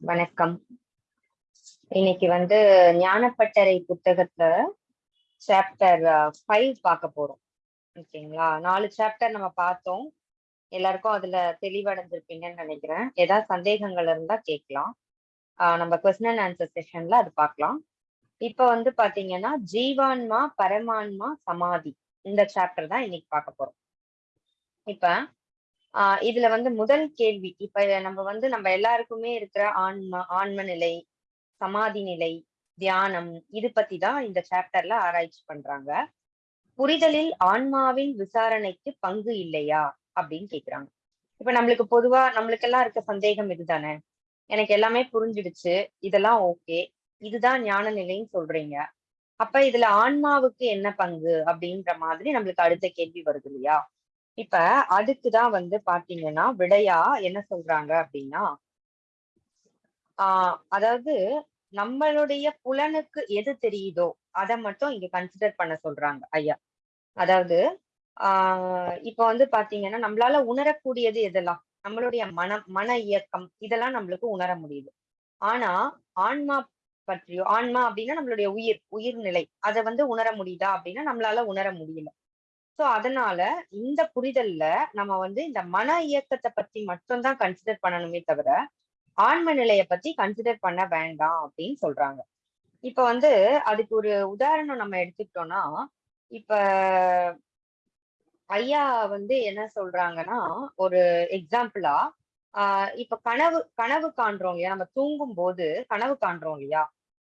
வணக்கம். இன்னைக்கு வந்து ஞானப்பட்டறை புத்தகத்துல சாப்டர் ஃபைவ் பார்க்க போறோம். ஓகேங்களா? நாலு சாப்டர் நம்ம பார்த்தோம். எல்லாருக்கும் அதுல தெளிவடைஞ்சிருப்பீங்கன்னு நினைக்கிறேன். ஏதாவது சந்தேகங்கள் இருந்தா கேட்கலாம். நம்ம கொஸ்டின் அண்ட் ஆன்சர் செஷன்ல அது பார்க்கலாம். இப்ப வந்து பாத்தீங்கன்னா ஜீவான்மா பரமான்மா சமாதி இந்த சாப்டர் தான் இன்னைக்கு பார்க்க போறோம். இப்ப ஆஹ் இதுல வந்து முதல் கேள்வி. இப்ப நம்ம வந்து நம்ம எல்லாருக்குமே இருக்கிற ஆன்ம ஆன்ம நிலை சமாதி நிலை தியானம் இது பத்தி தான் இந்த சாப்டர்ல ஆராய்ச்சி பண்றாங்க. புரிதலில் ஆன்மாவின் விசாரணைக்கு பங்கு இல்லையா? அப்படின்னு கேக்குறாங்க. இப்ப நம்மளுக்கு பொதுவா நம்மளுக்கெல்லாம் இருக்க சந்தேகம் இதுதானே? எனக்கு எல்லாமே புரிஞ்சிடுச்சு. இதெல்லாம் ஓகே. இதுதான் ஞான நிலைன்னு சொல்றீங்க. அப்ப இதுல ஆன்மாவுக்கு என்ன பங்கு? அப்படின்ற மாதிரி நம்மளுக்கு அடுத்த கேள்வி வருது இல்லையா? இப்ப அதுக்குதான் வந்து பாத்தீங்கன்னா விடையா என்ன சொல்றாங்க அப்படின்னா ஆஹ் அதாவது நம்மளுடைய புலனுக்கு எது தெரியுதோ அதை மட்டும் இங்க கன்சிடர் பண்ண சொல்றாங்க ஐயா. அதாவது ஆஹ் இப்ப வந்து பாத்தீங்கன்னா நம்மளால உணரக்கூடியது எதெல்லாம்? நம்மளுடைய மனம் மன இயக்கம் இதெல்லாம் நம்மளுக்கு உணர முடியுது. ஆனா ஆன்மா பற்றியோ ஆன்மா அப்படின்னா நம்மளுடைய உயிர் உயிர்நிலை அதை வந்து உணர முடியுதா அப்படின்னா நம்மளால உணர முடியல. சோ அதனால இந்த புரிதல்ல நம்ம வந்து இந்த மன இயக்கத்தை பத்தி மட்டும்தான் கன்சிடர் பண்ணணுமே தவிர ஆன்ம நிலைய பத்தி கன்சிடர் பண்ண வேண்டாம் அப்படின்னு சொல்றாங்க. இப்ப வந்து அதுக்கு ஒரு உதாரணம் நம்ம எடுத்துக்கிட்டோம்னா இப்ப ஐயா வந்து என்ன சொல்றாங்கன்னா ஒரு எக்ஸாம்பிளா ஆஹ் இப்ப கனவு கனவு காண்றோம் இல்லையா? நம்ம தூங்கும் போது கனவு காண்றோம் இல்லையா?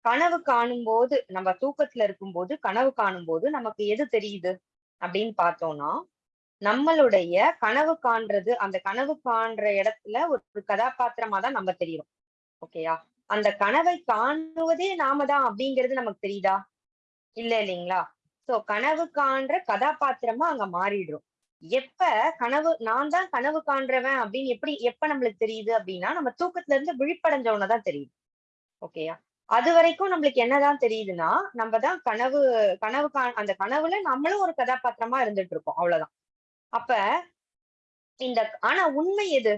கனவு காணும் போது நம்ம தூக்கத்துல இருக்கும் போது கனவு காணும் போது நமக்கு எது தெரியுது? அப்படின்னு பார்த்தோம்னா நம்மளுடைய கனவு காண்றது அந்த கனவு காண்ற இடத்துல ஒரு கதாபாத்திரமா தான் நம்ம தெரியும் ஓகேயா? அந்த கனவை காணுவதே நாம தான் அப்படிங்கிறது நமக்கு தெரியுதா? இல்ல இல்லைங்களா? சோ கனவு காண்ற கதாபாத்திரமா அங்க மாறிடுறோம். எப்ப கனவு நான் தான் கனவு காண்றவன் அப்படின்னு எப்படி எப்ப நம்மளுக்கு தெரியுது அப்படின்னா நம்ம தூக்கத்துல இருந்து விழிப்படைஞ்சவனதான் தெரியுது. ஓகேயா? அது வரைக்கும் நம்மளுக்கு என்னதான் தெரியுதுன்னா நம்ம தான் கனவு கனவு அந்த கனவுல நம்மளும் ஒரு கதாபாத்திரமா இருந்துட்டு இருக்கோம் அவ்வளவுதான். அப்ப இந்த ஆனா உண்மை எது?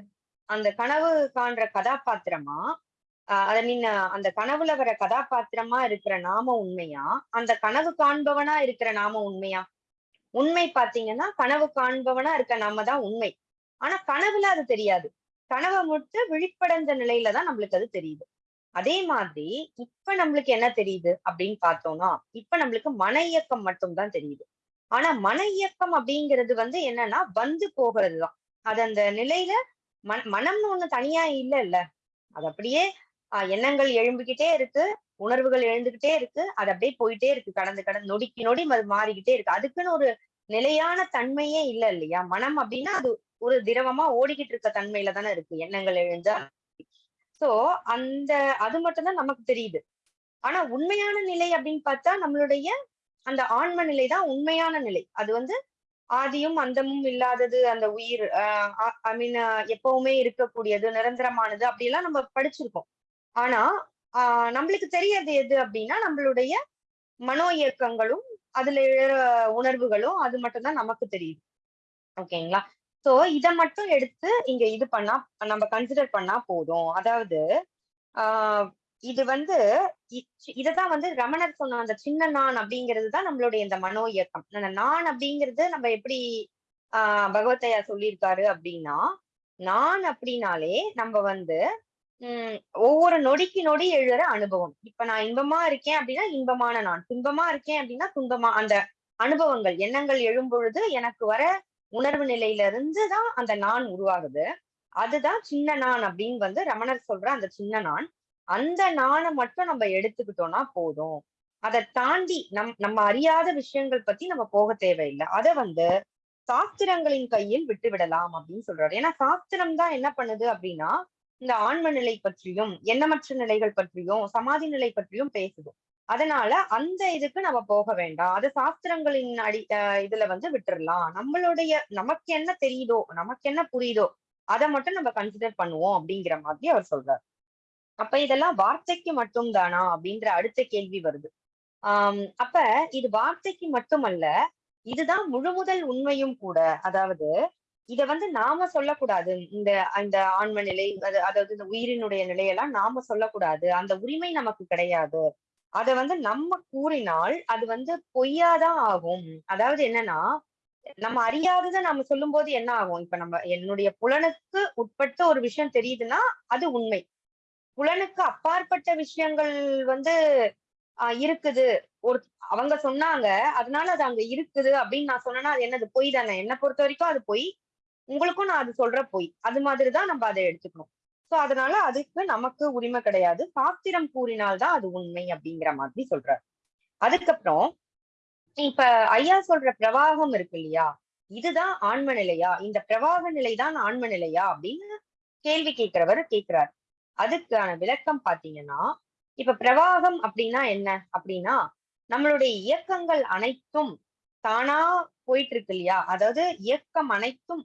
அந்த கனவு காண்ற கதாபாத்திரமா? ஐ மீன் அந்த கனவுல வர கதாபாத்திரமா இருக்கிற நாம உண்மையா? அந்த கனவு காண்பவனா இருக்கிற நாம உண்மையா? உண்மை பாத்தீங்கன்னா கனவு காண்பவனா இருக்க நாம தான் உண்மை. ஆனா கனவுல அது தெரியாது. கனவை மட்டும் விழிப்படைந்த நிலையில தான் நம்மளுக்கு அது தெரியுது. அதே மாதிரி இப்ப நம்மளுக்கு என்ன தெரியுது அப்படின்னு பார்த்தோம்னா இப்ப நம்மளுக்கு மன இயக்கம் மட்டும்தான் தெரியுது. ஆனா மன இயக்கம் அப்படிங்கிறது வந்து என்னன்னா வந்து போகிறதுதான். அது அந்த நிலையில மன மனம்னு ஒண்ணு தனியா இல்ல இல்ல அது அப்படியே ஆஹ் எண்ணங்கள் எழும்பிக்கிட்டே இருக்கு உணர்வுகள் எழுந்துகிட்டே இருக்கு அது அப்படியே போயிட்டே இருக்கு. கடந்து கடந்து நொடிக்கு நொடி அது மாறிக்கிட்டே இருக்கு. அதுக்குன்னு ஒரு நிலையான தன்மையே இல்ல இல்லையா? மனம் அப்படின்னா அது ஒரு திரவமா ஓடிக்கிட்டு இருக்க தன்மையில தானே இருக்கு. எண்ணங்கள் எழுந்தா சோ அந்த அது மட்டும்தான் நமக்கு தெரியுது. ஆனா உண்மையான நிலை அப்படின்னு பார்த்தா நம்மளுடைய அந்த ஆன்ம நிலை தான் உண்மையான நிலை. அது வந்து ஆதியும் அந்தமும் இல்லாதது அந்த உயிர் ஐ மீன் எப்பவுமே இருக்கக்கூடியது நிரந்தரமானது அப்படியெல்லாம் நம்ம படிச்சிருக்கோம். ஆனா ஆஹ் நம்மளுக்கு தெரியாது எது அப்படின்னா நம்மளுடைய மனோ இயக்கங்களும் அதுல உணர்வுகளும் அது மட்டும்தான் நமக்கு தெரியுது. ஓகேங்களா? சோ இத மட்டும் எடுத்து இங்க இது பண்ணா நம்ம கன்சிடர் பண்ணா போதும். அதாவது ஆஹ் இது வந்து இததான் வந்து ரமணர் சொன்ன அந்த சின்ன நான் அப்படிங்கிறது தான் நம்மளுடைய இந்த மனோ இயக்கம். அந்த நான் அப்படிங்கிறது நம்ம எப்படி ஆஹ் பகவத்தையா சொல்லியிருக்காரு அப்படின்னா நான் அப்படின்னாலே நம்ம வந்து உம் ஒவ்வொரு நொடிக்கு நொடி எழுற அனுபவம். இப்ப நான் இன்பமா இருக்கேன் அப்படின்னா இன்பமான நான். துன்பமா இருக்கேன் அப்படின்னா துன்பமா அந்த அனுபவங்கள் எண்ணங்கள் எழும்பொழுது எனக்கு வர உணர்வு நிலையில இருந்து தான் அந்த நான் உருவாகுது. அதுதான் சின்ன நான் அப்படின்னு வந்து ரமணர் சொல்ற அந்த சின்ன நான். அந்த நானை மட்டும் நம்ம எடுத்துக்கிட்டோம்னா போதும். அதை தாண்டி நம் நம்ம அறியாத விஷயங்கள் பத்தி நம்ம போக தேவையில்லை. அதை வந்து சாஸ்திரங்களின் கையில் விட்டு விடலாம் அப்படின்னு சொல்றாரு. ஏன்னா சாஸ்திரம் தான் என்ன பண்ணுது அப்படின்னா இந்த ஆன்ம நிலை பற்றியும் எண்ணமற்ற நிலைகள் பற்றியும் சமாதி நிலை பற்றியும் பேசுது. அதனால அந்த இதுக்கு நம்ம போக வேண்டாம். அது சாஸ்திரங்களின் அடி இதுல வந்து விட்டுறலாம். நம்மளுடைய நமக்கு என்ன தெரியுதோ நமக்கு என்ன புரியுதோ அதை மட்டும் நம்ம கன்சிடர் பண்ணுவோம் அப்படிங்கிற மாதிரி அவர் சொல்றாரு. அப்ப இதெல்லாம் வார்த்தைக்கு மட்டும் தானா அப்படின்ற அடுத்த கேள்வி வருது. ஆஹ் அப்ப இது வார்த்தைக்கு மட்டுமல்ல இதுதான் முழு முதல் உண்மையும் கூட. அதாவது இத வந்து நாம சொல்லக்கூடாது. இந்த அந்த ஆன்ம நிலை அதாவது இந்த உயிரினுடைய நிலையெல்லாம் நாம சொல்லக்கூடாது. அந்த உரிமை நமக்கு கிடையாது. அதை வந்து நம்ம கூறினால் அது வந்து பொய்யாதான் ஆகும். அதாவது என்னன்னா நம்ம அறியாததை நம்ம சொல்லும் போது என்ன ஆகும்? இப்ப நம்ம என்னுடைய புலனுக்கு உட்பட்ட ஒரு விஷயம் தெரியுதுன்னா அது உண்மை. புலனுக்கு அப்பாற்பட்ட விஷயங்கள் வந்து ஆஹ் இருக்குது. ஒரு அவங்க சொன்னாங்க அதனால அது அங்க இருக்குது அப்படின்னு நான் சொன்னேன்னா அது என்னது? பொய் தானே? என்னை பொறுத்த வரைக்கும் அது பொய். உங்களுக்கும் நான் அது சொல்ற பொய். அது மாதிரிதான் நம்ம அதை எடுத்துக்கணும். சோ அதனால அதுக்கு நமக்கு உரிமை கிடையாது. சாஸ்திரம் கூறினால்தான் அது உண்மை அப்படிங்கிற மாதிரி சொல்றாரு. அதுக்கப்புறம் இப்ப ஐயா சொல்ற பிரவாகம் இருக்கு இல்லையா? இதுதான் ஆன்ம நிலையா? இந்த பிரவாக நிலைதான் ஆன்ம நிலையா? அப்படின்னு கேள்வி கேட்கிறவர் கேட்கிறார். அதுக்கான விளக்கம் பாத்தீங்கன்னா இப்ப பிரவாகம் அப்படின்னா என்ன? அப்படின்னா நம்மளுடைய இயக்கங்கள் அனைத்தும் தானா போயிட்டு இருக்கு இல்லையா? அதாவது இயக்கம் அனைத்தும்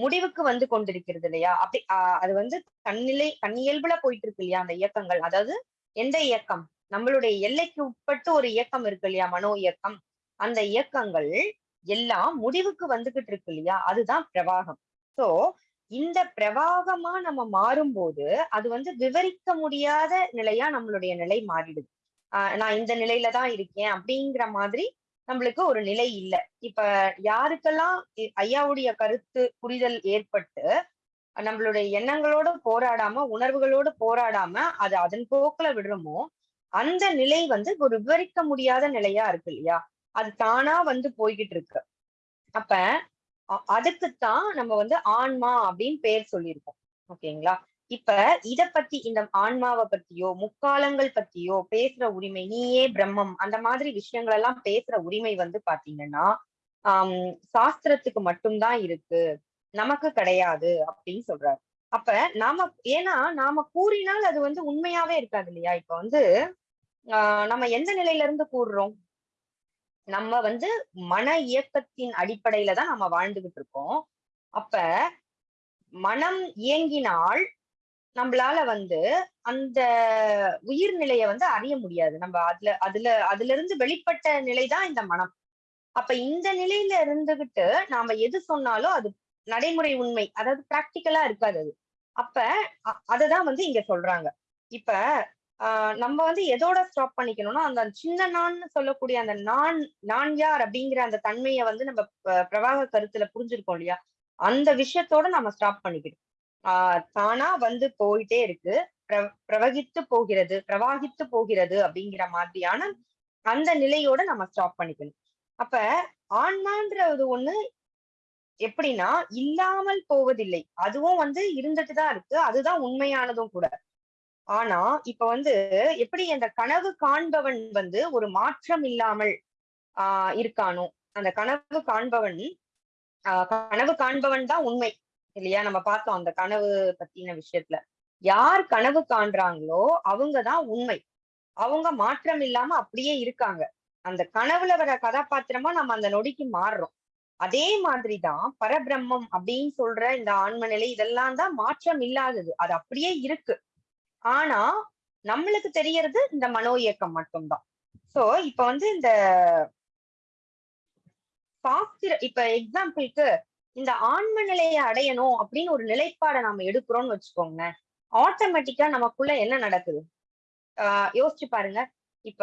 முடிவுக்கு வந்து கொண்டிருக்கிறது இல்லையா? அப்படி அது வந்து தன்னிலை தன்னியல்புல போயிட்டு இருக்கு இல்லையா அந்த இயக்கங்கள்? அதாவது எந்த இயக்கம்? நம்மளுடைய எல்லைக்கு உட்பட்டு ஒரு இயக்கம் இருக்கு இல்லையா? மனோ இயக்கம். அந்த இயக்கங்கள் எல்லாம் முடிவுக்கு வந்துகிட்டு இருக்கு இல்லையா? அதுதான் பிரவாகம். சோ இந்த பிரவாகமா நம்ம மாறும்போது அது வந்து விவரிக்க முடியாத நிலையா நம்மளுடைய நிலை மாறிடுது. ஆஹ் நான் இந்த நிலையில தான் இருக்கேன் அப்படிங்கிற மாதிரி நம்மளுக்கு ஒரு நிலை இல்லை. இப்ப யாருக்கெல்லாம் ஐயாவுடைய கருத்து புரிதல் ஏற்பட்டு நம்மளுடைய எண்ணங்களோட போராடாம உணர்வுகளோட போராடாம அது அதன் போக்குல விடுறோமோ அந்த நிலை வந்து ஒரு விவரிக்க முடியாத நிலையா இருக்கு இல்லையா? அது தானா வந்து போய்கிட்டு இருக்கு. அப்ப அ- அதுக்குத்தான் நம்ம வந்து ஆன்மா அப்படின்னு பேர் சொல்லியிருக்கோம். ஓகேங்களா? இப்ப இத பத்தி இந்த ஆன்மாவை பத்தியோ முக்காலங்கள் பத்தியோ பேசுற உரிமை நீயே பிரம்மம் அந்த மாதிரி விஷயங்கள் எல்லாம் பேசுற உரிமை வந்து பாத்தீங்கன்னா ஆஹ் சாஸ்திரத்துக்கு மட்டும்தான் இருக்கு. நமக்கு கிடையாது அப்படின்னு சொல்றாரு. அப்ப நாம ஏன்னா நாம கூறினால் அது வந்து உண்மையாவே இருக்காது இல்லையா? இப்ப வந்து ஆஹ் நம்ம எந்த நிலையில இருந்து கூறுறோம்? நம்ம வந்து மன இயக்கத்தின் அடிப்படையில தான் நம்ம வாழ்ந்துகிட்டு இருக்கோம். அப்ப மனம் இயங்கினால் நம்மளால வந்து அந்த உயிர் நிலையை வந்து அறிய முடியாது. நம்ம அதுல அதுல அதுல இருந்து வெளிப்பட்ட நிலைதான் இந்த மனம். அப்ப இந்த நிலையில இருந்துகிட்டு நாம எது சொன்னாலும் அது நடைமுறை உண்மை. அதாவது பிராக்டிக்கலா இருக்காது அது. அப்ப அ- அததான் வந்து இங்க சொல்றாங்க. இப்ப ஆஹ் நம்ம வந்து எதோட ஸ்டாப் பண்ணிக்கணும்னா அந்த சின்ன நான் சொல்லக்கூடிய அந்த நான் நான் யார் அப்படிங்கிற அந்த தன்மையை வந்து நம்ம ப- பிரவாக கருத்துல புரிஞ்சிருக்கோம் இல்லையா? அந்த விஷயத்தோட நம்ம ஸ்டாப் பண்ணிக்கணும். ஆஹ் தானா வந்து போயிட்டே இருக்கு. பிர- பிரவகித்து போகிறது பிரவாகித்து போகிறது அப்படிங்கிற மாதிரியான அந்த நிலையோட நம்ம ஸ்டாப் பண்ணிக்கணும். அப்ப ஆன்மான்றது ஒண்ணு எப்படின்னா இல்லாமல் போவதில்லை. அதுவும் வந்து இருந்துட்டுதான் இருக்கு. அதுதான் உண்மையானதும் கூட. ஆனா இப்ப வந்து எப்படி அந்த கனவு காண்பவன் வந்து ஒரு மாற்றம் இல்லாமல் ஆஹ் இருக்கானோ? அந்த கனவு காண்பவன் ஆஹ் கனவு காண்பவன் தான் உண்மை. இல்லையா? நம்ம பார்த்தோம் அந்த கனவு பத்தின விஷயத்துல. யார் கனவு காண்றாங்களோ அவங்கதான் உண்மை. அவங்க மாற்றம் இல்லாம அப்படியே இருக்காங்க. அந்த கனவுல வர கதாபாத்திரமா நம்ம அந்த நொடிக்கு மாறுறோம். அதே மாதிரிதான் பரபிரம்மம் அப்படின்னு சொல்ற இந்த ஆன்ம நிலை இதெல்லாம் தான் மாற்றம் இல்லாதது. அது அப்படியே இருக்கு. ஆனா நம்மளுக்கு தெரியறது இந்த மனோ இயக்கம் மட்டும்தான். சோ இப்ப வந்து இந்த சாஸ்திர இப்ப எக்ஸாம்பிளுக்கு இந்த ஆன்ம நிலையை அடையணும் அப்படின்னு ஒரு நிலைப்பாடை நாம எடுக்கிறோம்னு வச்சுக்கோங்க. ஆட்டோமேட்டிக்கா நமக்குள்ள என்ன நடக்குது? ஆஹ் யோசிச்சு பாருங்க. இப்ப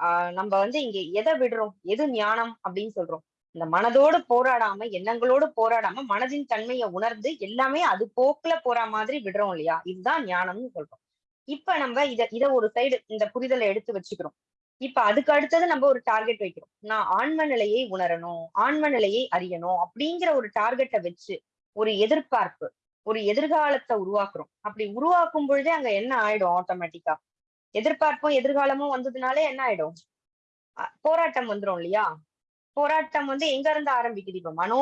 ஆஹ் நம்ம வந்து இங்க எதை விடுறோம்? எது ஞானம் அப்படின்னு சொல்றோம். இந்த மனதோடு போராடாம எண்ணங்களோடு போராடாம மனதின் தன்மையை உணர்ந்து எல்லாமே அது போக்குல போற மாதிரி விடுறோம் இல்லையா? இதுதான் ஞானம்னு சொல்றோம். இப்ப நம்ம இத இத ஒரு சைடு இந்த புரிதலை எடுத்து வச்சுக்கிறோம். இப்ப அதுக்கு அடுத்தது நம்ம ஒரு டார்கெட் வைக்கிறோம். நான் ஆன்ம நிலையை உணரணும் ஆன்ம நிலையை அறியணும் அப்படிங்கிற ஒரு டார்கெட்டை வச்சு ஒரு எதிர்பார்ப்பு ஒரு எதிர்காலத்தை உருவாக்குறோம். அப்படி உருவாக்கும் பொழுதே அங்க என்ன ஆயிடும் ஆட்டோமேட்டிக்கா எதிர்பார்ப்பும் எதிர்காலமும் வந்ததுனாலே என்ன ஆயிடும்? அஹ் போராட்டம் வந்துரும் இல்லையா? போராட்டம் வந்து எங்க இருந்து ஆரம்பிக்குது? இப்ப மனோ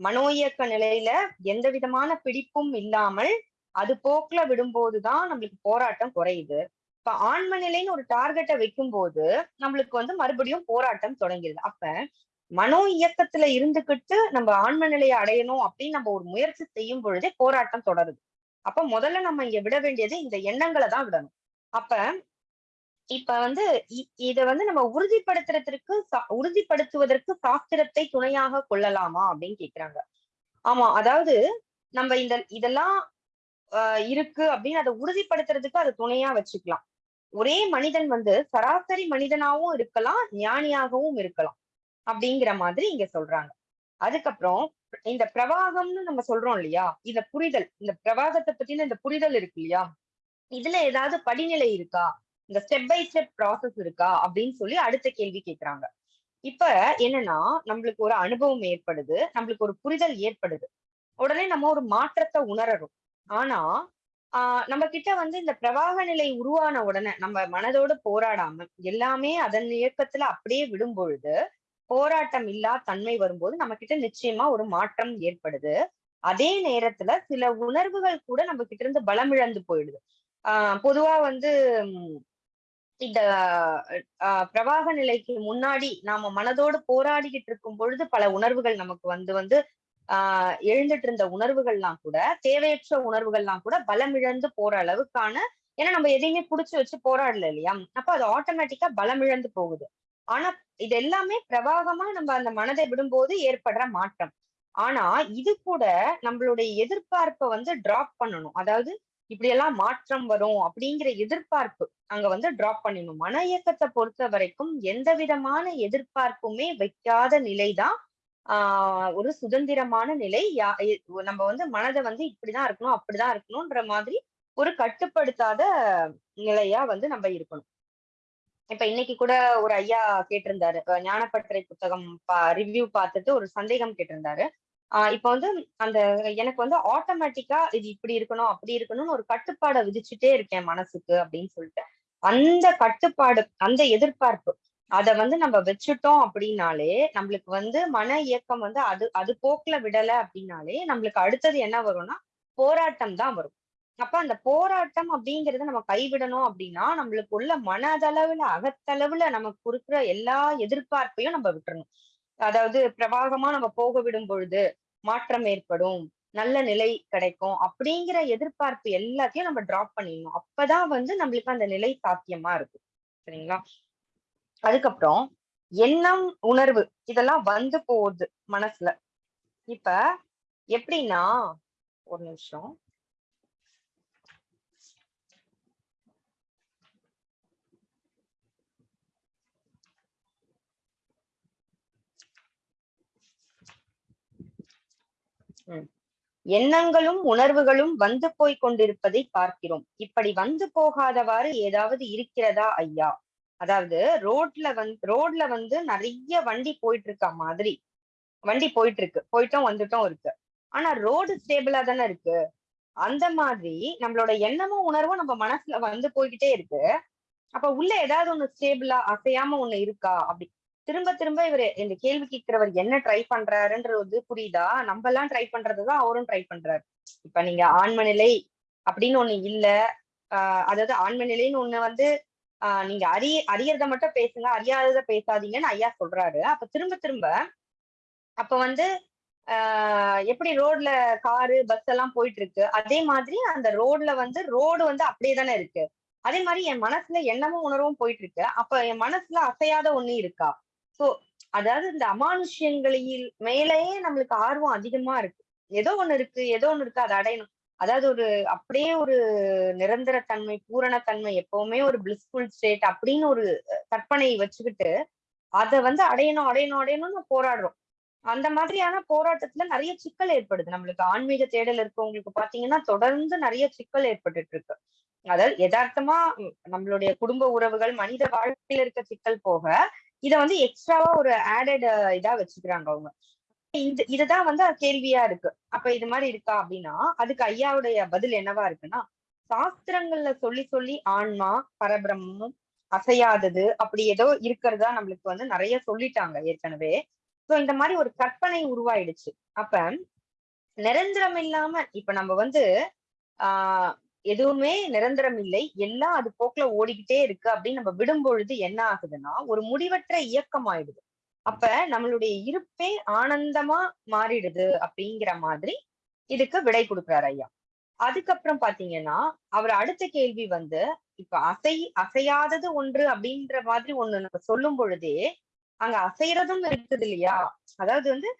மனோ இயக்க நிலையில எந்த விதமான பிடிப்பும் இல்லாமல் அது போக்குல விடும்போதுதான் நம்மளுக்கு போராட்டம் குறையுது. இப்ப ஆன்ம நிலைன்னு ஒரு டார்கெட்டை வைக்கும் போது நம்மளுக்கு வந்து மறுபடியும் போராட்டம் தொடங்கிடுது அப்ப மனோ இயக்கத்துல இருந்துகிட்டு நம்ம ஆன்ம நிலையை அடையணும் அப்படின்னு நம்ம ஒரு முயற்சி செய்யும் பொழுதே போராட்டம் தொடருது. அப்ப முதல்ல நம்ம இங்க விட வேண்டியது இந்த எண்ணங்களை தான் விடணும். அப்ப இப்ப வந்து இத வந்து நம்ம உறுதிப்படுத்துறதுக்கு சா- உறுதிப்படுத்துவதற்கு சாஸ்திரத்தை துணையாக கொள்ளலாமா அப்படின்னு கேக்குறாங்க. ஆமா அதாவது நம்ம இந்த இதெல்லாம் இருக்கு அப்படின்னு அதை உறுதிப்படுத்துறதுக்கு அதை துணையா வச்சுக்கலாம். ஒரே மனிதன் வந்து சராசரி மனிதனாவும் இருக்கலாம் ஞானியாகவும் இருக்கலாம் அப்படிங்கிற மாதிரி இங்க சொல்றாங்க. அதுக்கப்புறம் இந்த பிரவாகம்னு நம்ம சொல்றோம் இல்லையா? இந்த புரிதல் இந்த பிரவாகத்தை பத்தின இந்த புரிதல் இருக்கு இல்லையா? இதுல ஏதாவது படிநிலை இருக்கா? இந்த ஸ்டெப் பை ஸ்டெப் ப்ராசஸ் இருக்கா? அப்படின்னு சொல்லி அடுத்த கேள்வி கேக்குறாங்க. இப்ப என்னன்னா நம்மளுக்கு ஒரு அனுபவம் ஏற்படுது நம்மளுக்கு ஒரு புரிதல் ஏற்படுது. உடனே நம்ம ஒரு மாற்றத்தை உணரறோம் ஆனா ஆஹ் நம்ம கிட்ட வந்து இந்த பிரவாக நிலை உருவான உடனே நம்ம மனதோட போராடாம எல்லாமே அதன் இயக்கத்துல அப்படியே விடும் பொழுது போராட்டம் இல்லா தன்மை வரும்போது நம்ம கிட்ட நிச்சயமா ஒரு மாற்றம் ஏற்படுது. அதே நேரத்துல சில உணர்வுகள் கூட நம்ம கிட்ட இருந்து பலமிழந்து போயிடுது. ஆஹ் பொதுவா வந்து இந்த ஆஹ் பிரவாக நிலைக்கு முன்னாடி நாம மனதோடு போராடிக்கிட்டு இருக்கும் பொழுது பல உணர்வுகள் நமக்கு வந்து வந்து ஆஹ் எழுந்துட்டு இருந்த உணர்வுகள்லாம் கூட தேவையற்ற உணர்வுகள்லாம் கூட பலமிழந்து போற அளவுக்கான ஏன்னா நம்ம எதையுமே புடிச்சு வச்சு போராடல இல்லையா? அப்ப அது ஆட்டோமேட்டிக்கா பலமிழந்து போகுது. ஆனா இது எல்லாமே பிரவாகமா நம்ம அந்த மனதை விடும்போது ஏற்படுற மாற்றம். ஆனா இது கூட நம்மளுடைய எதிர்பார்ப்பை வந்து டிராப் பண்ணணும். அதாவது இப்படி எல்லாம் மாற்றம் வரும் அப்படிங்கிற எதிர்பார்ப்பு அங்க வந்து டிராப் பண்ணிடணும். மன இயக்கத்தை பொறுத்த வரைக்கும் எந்த விதமான எதிர்பார்ப்புமே வைக்காத நிலைதான் ஆஹ் ஒரு சுதந்திரமான நிலை யா நம்ம வந்து மனதை வந்து இப்படிதான் இருக்கணும் அப்படிதான் இருக்கணும்ன்ற மாதிரி ஒரு கட்டுப்படுத்தாத நிலையா வந்து நம்ம இருக்கணும். இப்ப இன்னைக்கு கூட ஒரு ஐயா கேட்டிருந்தாரு ஞானப்பற்றை புத்தகம் ரிவ்யூ பார்த்துட்டு ஒரு சந்தேகம் கேட்டிருந்தாரு. ஆஹ் இப்ப வந்து அந்த எனக்கு வந்து ஆட்டோமேட்டிக்கா இது இப்படி இருக்கணும் அப்படி இருக்கணும்னு ஒரு கட்டுப்பாடை விதிச்சுட்டே இருக்கேன் மனசுக்கு அப்படின்னு சொல்லிட்டு அந்த கட்டுப்பாடு அந்த எதிர்பார்ப்பு அத வந்து நம்ம வச்சுட்டோம் அப்படின்னாலே நம்மளுக்கு வந்து மன இயக்கம் வந்து அது அது போக்குல விடல அப்படின்னாலே நம்மளுக்கு அடுத்தது என்ன வரும்னா போராட்டம் தான் வரும். அப்ப அந்த போராட்டம் அப்படிங்கறத நம்ம கைவிடணும் அப்படின்னா நம்மளுக்கு உள்ள மனதளவுல அகத்தளவுல நமக்கு இருக்கிற எல்லா எதிர்பார்ப்பையும் நம்ம விட்டுறணும். அதாவது பிரவாகமா நம்ம போக விடும் பொழுது மாற்றம் ஏற்படும் நல்ல நிலை கிடைக்கும் அப்படிங்கிற எதிர்பார்ப்பு எல்லாத்தையும் நம்ம டிராப் பண்ணிடணும். அப்பதான் வந்து நம்மளுக்கு அந்த நிலை சாத்தியமா இருக்கும். சரிங்களா? அதுக்கப்புறம் எண்ணம் உணர்வு இதெல்லாம் வந்து போகுது மனசுல. இப்ப எப்படின்னா ஒரு நிமிஷம். எண்ணங்களும் உணர்வுகளும் வந்து போய் கொண்டிருப்பதை பார்க்கிறோம். இப்படி வந்து போகாதவாறு ஏதாவது இருக்கிறதா ஐயா? அதாவது ரோட்ல வந்து ரோட்ல வந்து நிறைய வண்டி போயிட்டு இருக்கா மாதிரி. வண்டி போயிட்டு இருக்கு போயிட்டோம் வந்துட்டும் இருக்கு. ஆனா ரோடு ஸ்டேபிளா தானே இருக்கு. அந்த மாதிரி நம்மளோட எண்ணமும் உணர்வும் நம்ம மனசுல வந்து போய்கிட்டே இருக்கு. அப்ப உள்ள ஏதாவது ஒண்ணு ஸ்டேபிளா அசையாம ஒண்ணு இருக்கா? அப்படி. திரும்ப திரும்ப இவர் இந்த கேள்வி கேட்கிறவர் என்ன ட்ரை பண்றாருன்றது புரியுதா? நம்ம எல்லாம் ட்ரை பண்றதுதான் அவரும் ட்ரை பண்றாரு. இப்ப நீங்க ஆன்ம நிலை அப்படின்னு ஒண்ணு இல்ல. ஆஹ் அதாவது ஆன்ம நிலைன்னு ஒண்ணு வந்து ஆஹ் நீங்க அறிய அறியறத மட்டும் பேசுங்க. அறியாதத பேசாதீங்கன்னு ஐயா சொல்றாரு. அப்ப திரும்ப திரும்ப அப்ப வந்து ஆஹ் எப்படி ரோட்ல காரு பஸ் எல்லாம் போயிட்டு இருக்கு அதே மாதிரி அந்த ரோட்ல வந்து ரோடு வந்து அப்படியே தானே இருக்கு. அதே மாதிரி என் மனசுல எண்ணமும் உணர்வும் போயிட்டு இருக்கு அப்ப என் மனசுல அசையாத ஒண்ணு இருக்கா? சோ அதாவது இந்த அமானுஷ்யங்களில் மேலேயே நம்மளுக்கு ஆர்வம் அதிகமா இருக்கு. ஏதோ ஒண்ணு இருக்கு ஏதோ ஒண்ணு இருக்கு அதை அடையணும். அதாவது ஒரு அப்படியே ஒரு நிரந்தர தன்மை பூரணத்தன்மை எப்பவுமே ஒரு பிளிஸ்ஃபுல் ஸ்டேட் அப்படின்னு ஒரு கற்பனை வச்சுக்கிட்டு அதை வந்து அடையணும் அடையணும் அடையணும்னு போராடுறோம். அந்த மாதிரியான போராட்டத்துல நிறைய சிக்கல் ஏற்படுது. நம்மளுக்கு ஆன்மீக தேடல் இருக்கவங்களுக்கு பாத்தீங்கன்னா தொடர்ந்து நிறைய சிக்கல் ஏற்பட்டுட்டு இருக்கு அதாவது யதார்த்தமா நம்மளுடைய குடும்ப உறவுகள் மனித வாழ்க்கையில இருக்க சிக்கல் போக இத வந்து எக்ஸ்ட்ராவா ஒரு ஆடட் இதா வச்சுக்கிறாங்க அவங்க. இது இதுதான் வந்து கேள்வியா இருக்கு. அப்ப இது மாதிரி இருக்கா அப்படின்னா அதுக்கு ஐயாவுடைய பதில் என்னவா இருக்குன்னா சாஸ்திரங்கள்ல சொல்லி சொல்லி ஆன்மா பரபிரமும் அசையாதது அப்படி ஏதோ இருக்கிறதா நம்மளுக்கு வந்து நிறைய சொல்லிட்டாங்க ஏற்கனவே. சோ இந்த மாதிரி ஒரு கற்பனை உருவாயிடுச்சு. அப்ப நிரந்தரம் இல்லாம இப்ப நம்ம வந்து ஆஹ் எதுவுமே நிரந்தரம் இல்லை. எல்லாம் அது போக்குல ஓடிக்கிட்டே இருக்கு அப்படின்னு நம்ம விடும் பொழுது என்ன ஆகுதுன்னா ஒரு முடிவற்ற இயக்கம் ஆயிடுது அப்ப நம்மளுடைய இருப்பே ஆனந்தமா மாறிடுது அப்படிங்கிற மாதிரி இதுக்கு விடை கொடுக்குறாரு ஐயா. அதுக்கப்புறம் பாத்தீங்கன்னா அவர் அடுத்த கேள்வி வந்து இப்ப அசை அசையாதது ஒன்று அப்படின்ற மாதிரி ஒண்ணு நம்ம சொல்லும் பொழுதே அங்க அசைறதும் இருக்குது இல்லையா? அதாவது வந்து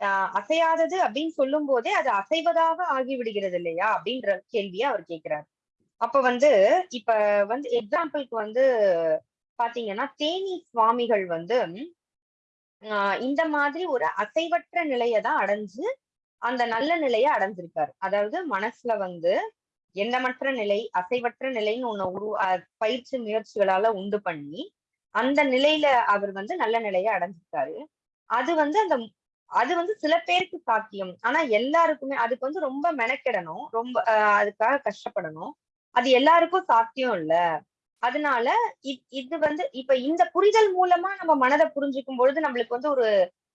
ஆஹ் அசையாதது அப்படின்னு சொல்லும் போதே அது அசைவதாக ஆகிவிடுகிறது இல்லையா? அப்படின்ற கேள்வியை அவர் கேட்கிறார் அப்ப வந்து இப்ப வந்து எக்ஸாம்பிளுக்கு வந்து பாத்தீங்கன்னா தேனி சுவாமிகள் வந்து ஆஹ் இந்த மாதிரி ஒரு அசைவற்ற நிலையை தான் அடைஞ்சு அந்த நல்ல நிலையை அடைஞ்சிருக்காரு. அதாவது மனசுல வந்து எண்ணமற்ற நிலை அசைவற்ற நிலைன்னு ஒண்ணு உரு பயிற்சி முயற்சிகளால உண்டு பண்ணி அந்த நிலையில அவர் வந்து நல்ல நிலையை அடைஞ்சிருக்காரு. அது வந்து அந்த அது வந்து சில பேருக்கு சாத்தியம். ஆனா எல்லாருக்குமே அதுக்கு வந்து ரொம்ப மெனக்கெடணும். ரொம்ப அதுக்காக கஷ்டப்படணும். அது எல்லாருக்கும் சாத்தியம் இல்ல. அதனால இ- இது வந்து இப்ப இந்த புரிதல் மூலமா நம்ம மனதை புரிஞ்சுக்கும் பொழுது நம்மளுக்கு வந்து ஒரு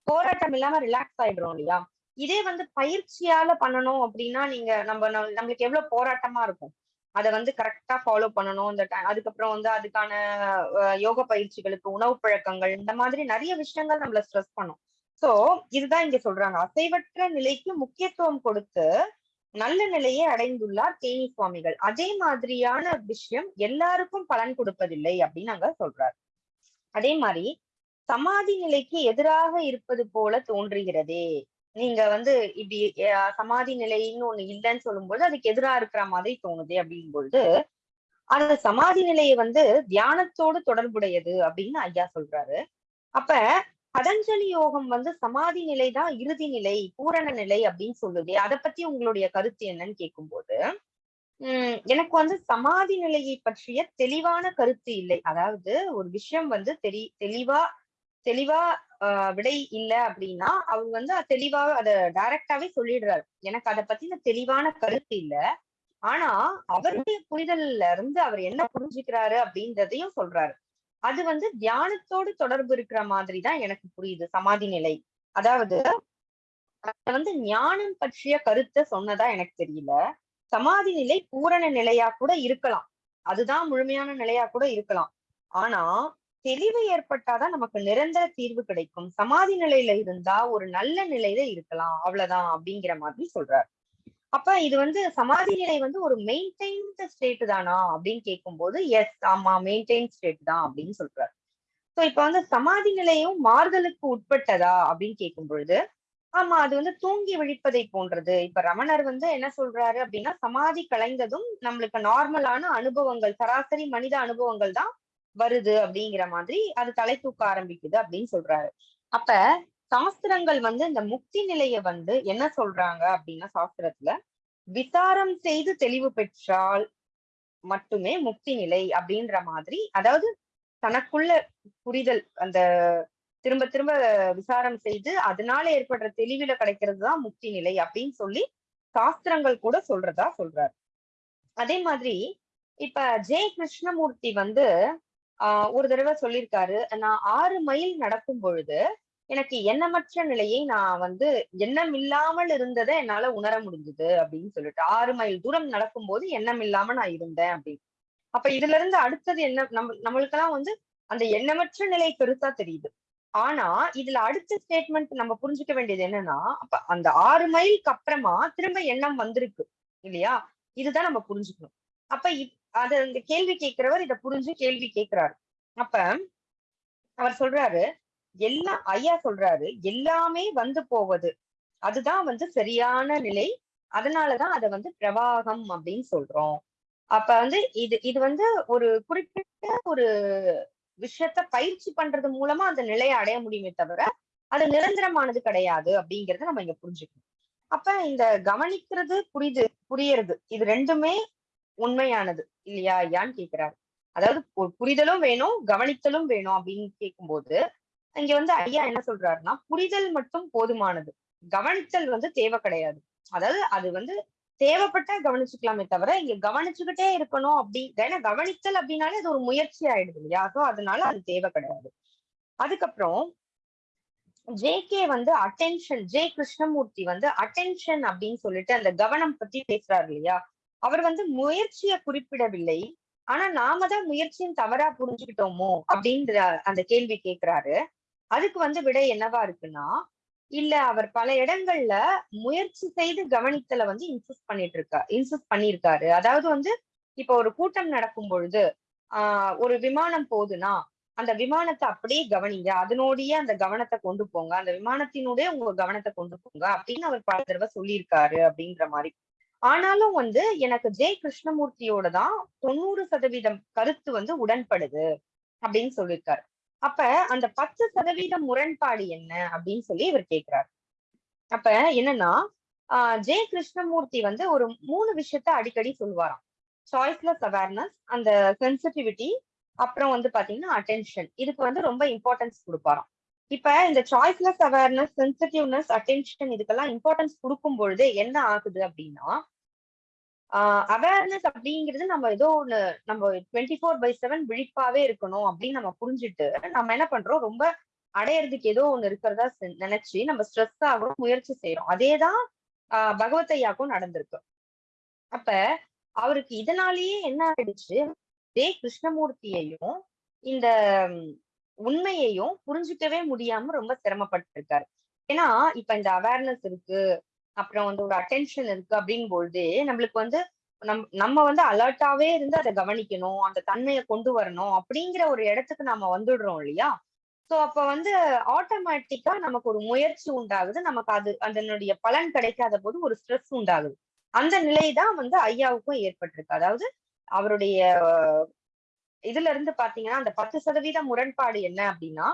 போராட்டம் இல்லாம ரிலாக்ஸ் ஆயிடுறோம் இல்லையா? இதே வந்து பயிற்சியால பண்ணணும் அப்படின்னா நீங்க நம்ம நம்ம- நம்மளுக்கு எவ்வளவு போராட்டமா இருக்கும்? அதை வந்து கரெக்டா ஃபாலோ பண்ணணும். இந்த அதுக்கப்புறம் வந்து அதுக்கான அஹ், யோக பயிற்சிகளுக்கு உணவு பழக்கங்கள் இந்த மாதிரி நிறைய விஷயங்கள் நம்மள ஸ்ட்ரெஸ் பண்ணும். சோ இதுதான் இங்க சொல்றாங்க. அசைவற்ற நிலைக்கு முக்கியத்துவம் கொடுத்து நல்ல நிலையை அடைந்துள்ளார் தேனி சுவாமிகள். அதே மாதிரியான விஷயம் எல்லாருக்கும் பலன் கொடுப்பதில்லை அப்படின்னு அங்க சொல்றாரு. அதே மாதிரி சமாதி நிலைக்கு எதிராக இருப்பது போல தோன்றுகிறதே. நீங்க வந்து இப்படி அஹ், சமாதி நிலைன்னு ஒண்ணு இல்லைன்னு சொல்லும்போது அதுக்கு எதிரா இருக்கிற மாதிரி தோணுது அப்படிங்கும் பொழுது அந்த சமாதி நிலையை வந்து தியானத்தோடு தொடர்புடையது அப்படின்னு ஐயா சொல்றாரு. அப்ப பதஞ்சலி யோகம் வந்து சமாதி நிலை தான் இறுதி நிலை பூரண நிலை அப்படின்னு சொல்லுது. அதை பத்தி உங்களுடைய கருத்து என்னன்னு கேட்கும்போது உம் எனக்கு வந்து சமாதி நிலையை பற்றிய தெளிவான கருத்து இல்லை. அதாவது ஒரு விஷயம் வந்து தெளி தெளிவா தெளிவா விடை இல்லை அப்படின்னா அவர் வந்து தெளிவா அதை டைரக்டாவே சொல்லிடுறாரு. எனக்கு அதை பத்தின தெளிவான கருத்து இல்ல. ஆனா அவருடைய புரிதல்ல இருந்து அவர் என்ன புரிஞ்சுக்கிறாரு அப்படின்றதையும் சொல்றாரு. அது வந்து தியானத்தோடு தொடர்பு இருக்கிற மாதிரி தான் எனக்கு புரியுது சமாதி நிலை. அதாவது வந்து ஞானம் பற்றிய கருத்தை சொன்னதா எனக்கு தெரியல. சமாதி நிலை பூரண நிலையா கூட இருக்கலாம். அதுதான் முழுமையான நிலையா கூட இருக்கலாம். ஆனா தெளிவு ஏற்பட்டாதான் நமக்கு நிரந்தர தீர்வு கிடைக்கும். சமாதி நிலையில இருந்தா ஒரு நல்ல நிலையில இருக்கலாம். அவ்வளவுதான் அப்படிங்கிற மாதிரி சொல்றாரு. அப்ப இது வந்து சமாதி நிலை வந்து ஒரு மெயின்டைன்டு ஸ்டேட் தானா அப்படின்னு கேட்கும்போது எஸ் ஆமா மெயின்டைன் ஸ்டேட் தான் அப்படின்னு சொல்றாரு. ஸோ இப்ப வந்து சமாதி நிலையும் மாறுதலுக்கு உட்பட்டதா அப்படின்னு கேட்கும் பொழுது ஆமா அது வந்து தூங்கி விழிப்பதை போன்றது. இப்ப ரமணர் வந்து என்ன சொல்றாரு அப்படின்னா சமாதி கலைந்ததும் நம்மளுக்கு நார்மலான அனுபவங்கள் சராசரி மனித அனுபவங்கள் தான் வருது அப்படிங்கிற மாதிரி அது தலை தூக்க ஆரம்பிக்குது அப்படின்னு சொல்றாரு. அப்ப சாஸ்திரங்கள் வந்து இந்த முக்தி நிலைய வந்து என்ன சொல்றாங்க அப்படின்னா சாஸ்திரத்துல விசாரம் செய்து தெளிவு பெற்றால் மட்டுமே முக்தி நிலை அப்படின்ற மாதிரி அதாவது தனக்குள்ள புரிதல் அந்த திரும்ப திரும்ப விசாரம் செய்து அதனால ஏற்படுற தெளிவுல கிடைக்கிறது தான் முக்தி நிலை அப்படின்னு சொல்லி சாஸ்திரங்கள் கூட சொல்றதா சொல்றாரு. அதே மாதிரி இப்ப ஜெய கிருஷ்ணமூர்த்தி வந்து ஆஹ் ஒரு தடவை சொல்லியிருக்காரு நான் ஆறு மைல் நடக்கும் பொழுது எனக்கு எண்ணமற்ற நிலையை நான் வந்து எண்ணம் இல்லாமல் இருந்ததை என்னால உணர முடிஞ்சது அப்படின்னு சொல்லிட்டு ஆறு மைல் தூரம் நடக்கும்போது எண்ணம் இல்லாம நான் இருந்தேன் அப்படின்னு. அப்ப இதுல இருந்து அடுத்தது என்ன நம்ம நம்மளுக்கெல்லாம் வந்து அந்த எண்ணமற்ற நிலை பெருசா தெரியுது. ஆனா இதுல அடுத்த ஸ்டேட்மெண்ட் நம்ம புரிஞ்சுக்க வேண்டியது என்னன்னா அப்ப அந்த ஆறு மைலுக்கு அப்புறமா திரும்ப எண்ணம் வந்திருக்கு இல்லையா? இதுதான் நம்ம புரிஞ்சுக்கணும். அப்ப அத அது அந்த கேள்வி கேட்கிறவர் இத புரிஞ்சு கேள்வி கேட்கிறாரு. அப்ப அவர் சொல்றாரு எல்லாம் ஐயா சொல்றாரு எல்லாமே வந்து போவது. அதுதான் வந்து சரியான நிலை. அதனாலதான் அத வந்து பிரவாகம் அப்படின்னு சொல்றோம். அப்ப வந்து இது இது வந்து ஒரு குறிப்பிட்ட ஒரு விஷயத்த பயிற்சி பண்றது மூலமா அந்த நிலையை அடைய முடியுமே தவிர அது நிரந்தரமானது கிடையாது அப்படிங்கறத நம்ம இங்க புரிஞ்சுக்கணும். அப்ப இந்த கவனிக்கிறது புரிது புரியறது இது ரெண்டுமே உண்மையானது. இல்லையா ஐயான்னு கேக்குறாரு. அதாவது புரிதலும் வேணும் கவனித்தலும் வேணும் அப்படின்னு கேட்கும்போது இங்க வந்து ஐயா என்ன சொல்றாருன்னா புரிதல் மட்டும் போதுமானது. கவனித்தல் வந்து தேவை கிடையாது. அதாவது அது வந்து தேவைப்பட்டா கவனிச்சுக்கலாமே தவிர இங்க கவனிச்சுக்கிட்டே இருக்கணும் அப்படி ஏன்னா கவனித்தல் அப்படின்னாலே அது ஒரு முயற்சி ஆயிடுது இல்லையா? ஸோ அதனால அது தேவை கிடையாது. அதுக்கப்புறம் ஜேகே வந்து அட்டென்ஷன் ஜே கிருஷ்ணமூர்த்தி வந்து அட்டென்ஷன் அப்படின்னு சொல்லிட்டு அந்த கவனம் பத்தி பேசுறாரு இல்லையா? அவர் வந்து முயற்சியை குறிப்பிடவில்லை. ஆனா நாம தான் முயற்சியின் தவறா புரிஞ்சுக்கிட்டோமோ அப்படின்ற அந்த கேள்வி கேட்கிறாரு அதுக்கு வந்து விடை என்னவா இருக்குன்னா இல்ல அவர் பல இடங்கள்ல முயற்சி செய்து கவனித்தல வந்து இன்சிஸ்ட் பண்ணிட்டு இருக்கா இன்சிஸ்ட் பண்ணியிருக்காரு. அதாவது வந்து இப்ப ஒரு கூட்டம் நடக்கும் பொழுது ஆஹ் ஒரு விமானம் போகுதுன்னா அந்த விமானத்தை அப்படியே கவனிங்க. அதனோடயே அந்த கவனத்தை கொண்டு போங்க. அந்த விமானத்தினுடைய உங்க கவனத்தை கொண்டு போங்க அப்படின்னு அவர் பல தடவை சொல்லியிருக்காரு அப்படின்ற மாதிரி. ஆனாலும் வந்து எனக்கு ஜெய கிருஷ்ணமூர்த்தியோட தான் தொண்ணூறு சதவீதம் கருத்து வந்து உடன்படுது அப்படின்னு சொல்லியிருக்காரு. அப்ப அந்த பத்து சதவீதம் முரண்பாடு என்ன அப்படின்னு சொல்லி இவர் கேட்கிறார் அப்ப என்னன்னா ஆஹ் ஜெய கிருஷ்ணமூர்த்தி வந்து ஒரு மூணு விஷயத்த அடிக்கடி சொல்லுவாராம். சாய்ஸ்லெஸ் அவேர்னஸ் அந்த சென்சிட்டிவிட்டி அப்புறம் வந்து பாத்தீங்கன்னா அட்டென்ஷன் இதுக்கு வந்து ரொம்ப இம்பார்ட்டன்ஸ் கொடுப்பாராம். இப்ப இந்த சாய்ஸ்லெஸ் அவேர்னஸ் சென்சிட்டிவ்னஸ் அட்டென்ஷன் இதுக்கெல்லாம் இம்பார்ட்டன்ஸ் கொடுக்கும் பொழுது என்ன ஆகுது அப்படின்னா அவேர்னஸ் அப்படிங்கிறது நம்ம ஏதோ ஒண்ணு நம்ம டுவெண்ட்டி ஃபோர் பை செவன் விழிப்பாவே இருக்கணும் அப்படின்னு நம்ம புரிஞ்சுட்டு நம்ம என்ன பண்றோம்? ரொம்ப அடையறதுக்கு ஏதோ ஒண்ணு இருக்கிறதா நினைச்சு நம்ம ஸ்ட்ரெஸ் ஆகும் முயற்சி செய்யறோம் அதேதான் ஆஹ் பகவத் ஐயாக்கும் நடந்திருக்கு. அப்ப அவருக்கு இதனாலேயே என்ன ஆயிடுச்சு? தே கிருஷ்ணமூர்த்தியையும் இந்த உண்மையையும் புரிஞ்சுக்கவே முடியாம ரொம்ப சிரமப்பட்டு இருக்காரு ஏன்னா இப்ப இந்த அவேர்னஸ் இருக்கு அப்புறம் வந்து ஒரு அட்டென்ஷன் இருக்கு அப்படிங்கும் பொழுது நம்மளுக்கு வந்து நம் நம்ம வந்து அலர்ட்டாவே இருந்து அதை கவனிக்கணும் அந்த தன்மையை கொண்டு வரணும் அப்படிங்கிற ஒரு இடத்துக்கு நம்ம வந்துடுறோம் இல்லையா? சோ அப்ப வந்து ஆட்டோமேட்டிக்கா நமக்கு ஒரு முயற்சி உண்டாகுது. நமக்கு அது அதனுடைய பலன் கிடைக்காத போது ஒரு ஸ்ட்ரெஸ் உண்டாகுது. அந்த நிலை தான் வந்து ஐயாவுக்கும் ஏற்பட்டிருக்கு. அதாவது அவருடைய இதுல இருந்து பாத்தீங்கன்னா அந்த பத்து சதவீத முரண்பாடு என்ன அப்படின்னா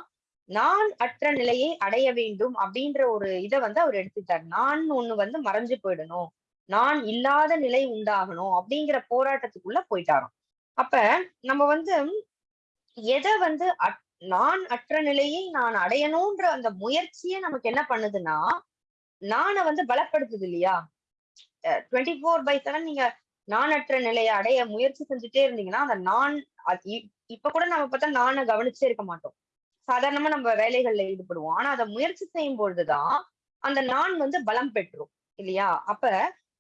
நான் அற்ற நிலையை அடைய வேண்டும் அப்படின்ற ஒரு இதை வந்து அவர் எடுத்துட்டார் நான் ஒண்ணு வந்து மறைஞ்சு போயிடணும். நான் இல்லாத நிலை உண்டாகணும் அப்படிங்கிற போராட்டத்துக்குள்ள போயிட்டாராம். அப்ப நம்ம வந்து எதை வந்து நான் அற்ற நிலையை நான் அடையணும்ன்ற அந்த முயற்சியே நமக்கு என்ன பண்ணுதுன்னா நானை வந்து பலப்படுத்துது இல்லையா? டுவெண்ட்டி ஃபோர் பை செவன் நீங்க நான் அற்ற நிலையை அடைய முயற்சி செஞ்சுட்டே இருந்தீங்கன்னா அந்த நான் இப்ப கூட நம்ம பார்த்தா நானை கவனிச்சே இருக்க மாட்டோம். சாதாரணமா நம்ம வேலைகள்ல ஈடுபடுவோம். ஆனா அதை முயற்சி செய்யும் பொழுதுதான் அந்த நான் வந்து பலம் பெற்றும் இல்லையா? அப்ப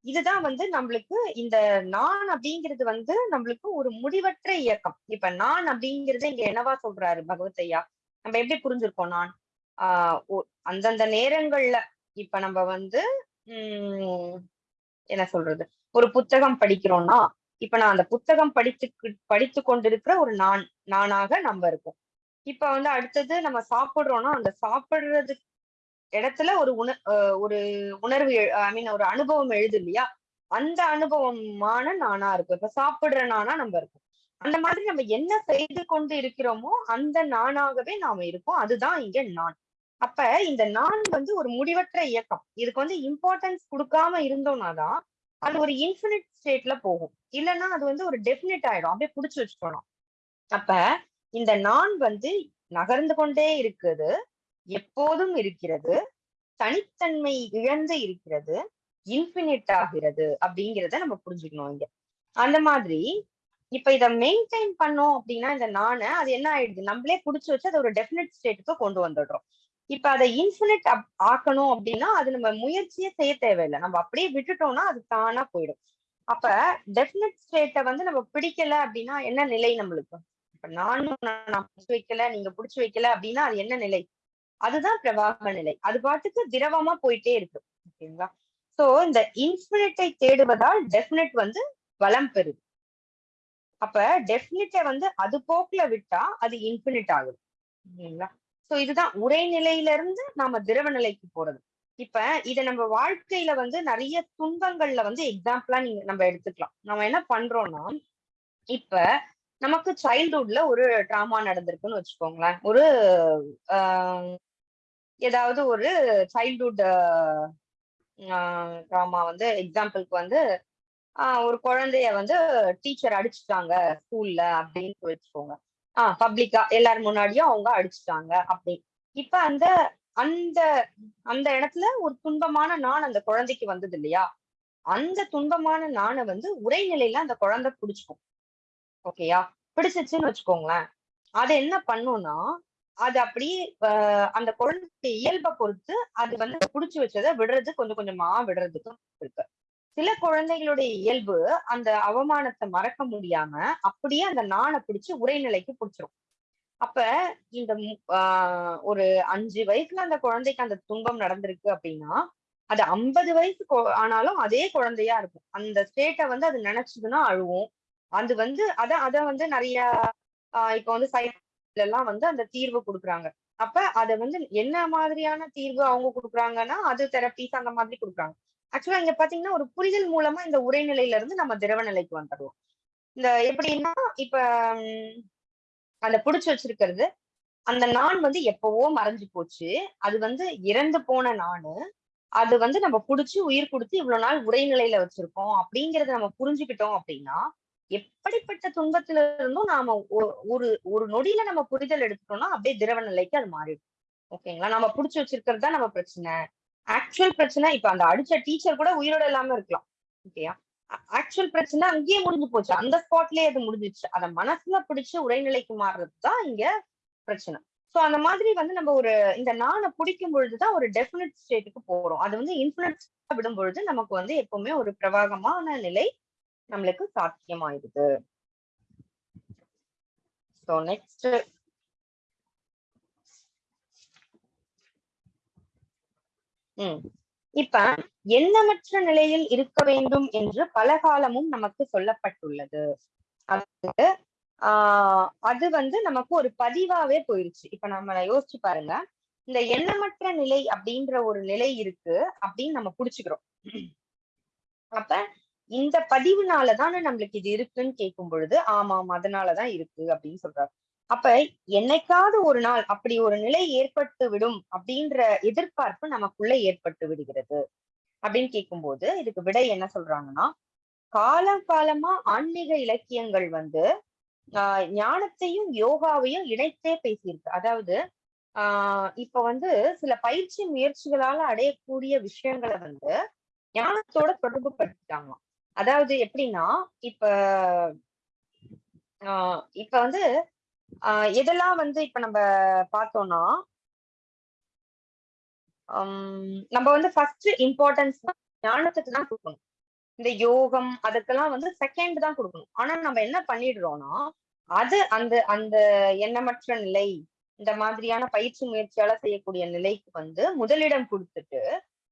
இதுதான் வந்து நம்மளுக்கு இந்த நான் அப்படிங்கிறது வந்து நம்மளுக்கு ஒரு முடிவற்ற இயக்கம். இப்ப நான் அப்படிங்கறது இங்க என்னவா சொல்றாரு பகவத் ஐயா? நம்ம எப்படி புரிஞ்சிருக்கோம் நான்? ஆஹ் அந்தந்த நேரங்கள்ல இப்ப நம்ம வந்து உம் என்ன சொல்றது? ஒரு புத்தகம் படிக்கிறோம்னா இப்ப நான் அந்த புத்தகம் படித்து படித்து கொண்டிருக்கிற ஒரு நான் நானாக நம்ம இருக்கோம். இப்ப வந்து அடுத்தது நம்ம சாப்பிடுறோம்னா அந்த சாப்பிடுறது இடத்துல ஒரு உண ஒரு உணர்வு ஐ மீன் ஒரு அனுபவம் எழுது இல்லையா? அந்த அனுபவமான நானா இருக்கும். இப்ப சாப்பிடுற நானா நம்ம இருக்கும். அந்த மாதிரி நம்ம என்ன செய்து கொண்டு இருக்கிறோமோ அந்த நானாகவே நாம இருப்போம். அதுதான் இங்க நான். அப்ப இந்த நான் வந்து ஒரு முடிவற்ற இயக்கம். இதுக்கு வந்து இம்பார்ட்டன்ஸ் கொடுக்காம இருந்தோம்னா தான் அது ஒரு இன்ஃபினிட் ஸ்டேட்ல போகும். இல்லைன்னா அது வந்து ஒரு டெஃபினிட் ஆயிடும். அப்படியே புடிச்சு வச்சுக்கணும் அப்ப இந்த நான் வந்து நகர்ந்து கொண்டே இருக்குது எப்போதும் இருக்கிறது தனித்தன்மை இழந்து இருக்கிறது இன்ஃபினிட் ஆகிறது அப்படிங்கிறத நம்ம புரிஞ்சுக்கணும் இங்க. அந்த மாதிரி இப்ப இத மெயின்டைன் பண்ணோம் அப்படின்னா இந்த நானு அது என்ன ஆயிடுது? நம்மளே புடிச்சு வச்சு அதை ஒரு டெஃபினட் ஸ்டேட்டுக்கு கொண்டு வந்துடுறோம். இப்ப அதை இன்ஃபினிட் ஆக்கணும் அப்படின்னா அது நம்ம முயற்சியே செய்ய தேவையில்லை. நம்ம அப்படியே விட்டுட்டோம்னா அது தானா போயிடும். அப்ப டெஃபினட் ஸ்டேட்டை வந்து நம்ம பிடிக்கல அப்படின்னா என்ன நிலை நம்மளுக்கு? நானும் நான் வைக்கல நீங்க புடிச்சு வைக்கல அப்படின்னா அது என்ன நிலை? அதுதான் பிரவாக நிலை. அது பாட்டுக்கு திரவமா போயிட்டே இருக்கு ஓகேங்களா? சோ இந்த இன்ஃபினிட்டை தேடுவதால் டெஃபினட் வந்து வளம் பெறுது. அப்ப டெஃபினிட்டை வந்து அது போக்குல விட்டா அது இன்ஃபினிட் ஆகுது. ஓகேங்களா? சோ இதுதான் உரைநிலையில இருந்து நாம திரவ நிலைக்கு போறது. இப்ப இத நம்ம வாழ்க்கையில வந்து நிறைய துன்பங்கள்ல வந்து எக்ஸாம்பிளா நீங்க நம்ம எடுத்துக்கலாம். நம்ம என்ன பண்றோம்னா இப்ப நமக்கு சைல்ட்ஹுட்ல ஒரு ட்ராமா நடந்திருக்குன்னு வச்சுக்கோங்களேன். ஒரு ஏதாவது ஒரு சைல்ட்ஹுட் ட்ராமா வந்து எக்ஸாம்பிளுக்கு வந்து ஒரு குழந்தைய வந்து டீச்சர் அடிச்சுட்டாங்க ஸ்கூல்ல அப்படின்னு வச்சுக்கோங்க. ஆஹ் பப்ளிக்கா எல்லாரும் முன்னாடியும் அவங்க அடிச்சுட்டாங்க அப்படி. இப்ப அந்த அந்த அந்த இடத்துல ஒரு துன்பமான நான் அந்த குழந்தைக்கு வந்தது இல்லையா? அந்த துன்பமான நானை வந்து உரைநிலையில அந்த குழந்தை பிடிச்சிக்கும். ஓகேயா? பிடிச்சிச்சுன்னு வச்சுக்கோங்களேன். அது என்ன பண்ணும்னா அது அப்படியே அந்த குழந்தை இயல்பை பொறுத்து அது வந்து புடிச்சு வச்சதை விடுறது கொஞ்சம் கொஞ்சமா விடுறதுக்கும் இருக்கு. சில குழந்தைகளுடைய இயல்பு அந்த அவமானத்தை மறக்க முடியாம அப்படியே அந்த நாணை பிடிச்சு உரைநிலைக்கு பிடிச்சிரும். அப்ப இந்த ஆஹ் ஒரு அஞ்சு வயசுல அந்த குழந்தைக்கு அந்த துன்பம் நடந்திருக்கு அப்படின்னா அது ஐம்பது வயசு ஆனாலும் அதே குழந்தையா இருக்கும். அந்த ஸ்டேட்டை வந்து அது நினைச்சதுன்னா அழுவும். அது வந்து அத அத வந்து நிறைய ஆஹ் இப்ப வந்து சை எல்லாம் வந்து அந்த தீர்வு கொடுக்குறாங்க. அப்ப அத வந்து என்ன மாதிரியான தீர்வு அவங்க கொடுக்குறாங்கன்னா அது தெரப்பீஸ் அந்த மாதிரி கொடுக்குறாங்க. ஆக்சுவலா இங்க பாத்தீங்கன்னா ஒரு புரிதல் மூலமா இந்த உரைநிலையில இருந்து நம்ம திரவ நிலைக்கு வந்துடுவோம் இந்த எப்படின்னா இப்ப அந்த புடிச்சு வச்சிருக்கிறது அந்த நான் வந்து எப்பவோ மறைஞ்சு போச்சு. அது வந்து இறந்து போன நானு அது வந்து நம்ம புடிச்சு உயிர் கொடுத்து இவ்வளவு நாள் உரைநிலையில வச்சிருக்கோம் அப்படிங்கறத நம்ம புரிஞ்சுக்கிட்டோம் அப்படின்னா எப்படிப்பட்ட துன்பத்துல இருந்தும் நாம ஒரு ஒரு நொடியில நம்ம புரிதல் எடுத்துட்டோம்னா அப்படியே திரவ நிலைக்கு அது மாறிடும். ஓகேங்களா? நம்ம புடிச்சு வச்சிருக்கிறது தான் நம்ம பிரச்சனை. ஆக்சுவல் பிரச்சனை இப்ப அந்த அடிச்ச டீச்சர் கூட உயிரோட இல்லாம இருக்கலாம். ஓகேயா? ஆக்சுவல் பிரச்சனை அங்கேயே முடிஞ்சு போச்சு. அந்த ஸ்பாட்லயே அது முடிஞ்சிச்சு அதை மனசுல பிடிச்சு உரைநிலைக்கு மாறுறது தான் இங்க பிரச்சனை. சோ அந்த மாதிரி வந்து நம்ம ஒரு இந்த நானை பிடிக்கும் பொழுதுதான் ஒரு டெஃபினட் ஸ்டேட்டுக்கு போறோம். அது வந்து இன்ஃபுளுன்ஸ் விடும் பொழுது நமக்கு வந்து எப்பவுமே ஒரு பிரவாகமான நிலை நம்மளுக்கு சாத்தியமாயிருது ஸோ நெக்ஸ்ட் உம் இப்ப எண்ணமற்ற நிலையில் இருக்க வேண்டும் என்று பல காலமும் நமக்கு சொல்லப்பட்டுள்ளது. அது ஆஹ் அது வந்து நமக்கு ஒரு பதிவாவே போயிருச்சு. இப்ப நம்ம யோசிச்சு பாருங்க. இந்த எண்ணமற்ற நிலை அப்படின்ற ஒரு நிலை இருக்கு அப்படின்னு நம்ம புடிச்சுக்கிறோம். அப்ப இந்த பதிவுனாலதானே நம்மளுக்கு இது இருக்குன்னு கேட்கும் பொழுது ஆமாம் அதனாலதான் இருக்கு அப்படின்னு சொல்றாரு. அப்ப என்னைக்காவது ஒரு நாள் அப்படி ஒரு நிலை ஏற்பட்டு விடும் அப்படின்ற எதிர்பார்ப்பு நமக்குள்ள ஏற்பட்டு விடுகிறது அப்படின்னு கேட்கும்போது இதுக்கு விடை என்ன சொல்றாங்கன்னா காலம் காலமா ஆன்மீக இலக்கியங்கள் வந்து ஆஹ் ஞானத்தையும் யோகாவையும் இணைத்தே பேசியிருக்கு. அதாவது ஆஹ் இப்ப வந்து சில பயிற்சி முயற்சிகளால அடையக்கூடிய விஷயங்களை வந்து ஞானத்தோட தொடர்பு படுத்திட்டாங்க அதாவது எப்படின்னா இப்ப ஆஹ் இப்ப வந்து ஆஹ் எதெல்லாம் வந்து இப்ப நம்ம பார்த்தோம்னா நம்ம வந்து ஃபர்ஸ்ட் இம்பார்ட்டன்ஸ் ஞானத்துக்கு தான் கொடுக்கணும். இந்த யோகம் அதுக்கெல்லாம் வந்து செகண்ட் தான் கொடுக்கணும். ஆனா நம்ம என்ன பண்ணிடுறோம்னா அது அந்த அந்த எண்ணமற்ற நிலை இந்த மாதிரியான பயிற்சி முயற்சியால செய்யக்கூடிய நிலைக்கு வந்து முதலிடம் கொடுத்துட்டு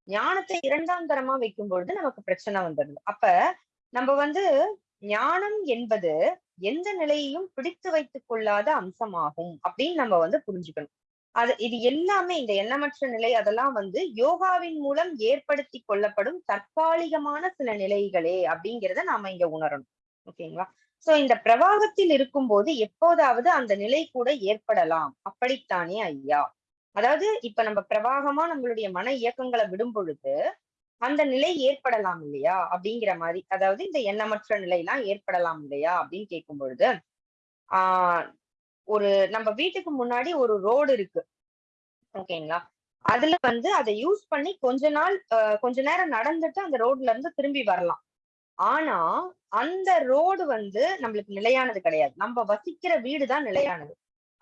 ஞானத்தை இரண்டாம் தரமா வைக்கும் பொழுது நமக்கு பிரச்சனை வந்துடுது. அப்ப நம்ம வந்து ஞானம் என்பது எந்த நிலையையும் பிடித்து வைத்துக் கொள்ளாத அம்சமாகும் அப்படின்னு நம்ம வந்து புரிஞ்சுக்கணும். அது இது எல்லாமே இந்த எண்ணமற்ற நிலை அதெல்லாம் வந்து யோகாவின் மூலம் ஏற்படுத்தி கொள்ளப்படும் தற்காலிகமான சில நிலைகளே அப்படிங்கிறத நாம இங்க உணரணும். ஓகேங்களா? சோ இந்த பிரவாகத்தில் இருக்கும்போது எப்போதாவது அந்த நிலை கூட ஏற்படலாம். அப்படித்தானே ஐயா? அதாவது இப்ப நம்ம பிரவாகமா நம்மளுடைய மன இயக்கங்களை விடும் பொழுது அந்த நிலை ஏற்படலாம் இல்லையா அப்படிங்கிற மாதிரி அதாவது இந்த எண்ணமற்ற நிலையெல்லாம் ஏற்படலாம் இல்லையா அப்படின்னு கேட்கும் பொழுது ஆஹ் ஒரு நம்ம வீட்டுக்கு முன்னாடி ஒரு ரோடு இருக்கு. ஓகேங்களா அதுல வந்து அதை யூஸ் பண்ணி கொஞ்ச நாள் கொஞ்ச நேரம் நடந்துட்டு அந்த ரோட்ல இருந்து திரும்பி வரலாம். ஆனா அந்த ரோடு வந்து நம்மளுக்கு நிலையானது கிடையாது. நம்ம வசிக்கிற வீடு தான் நிலையானது.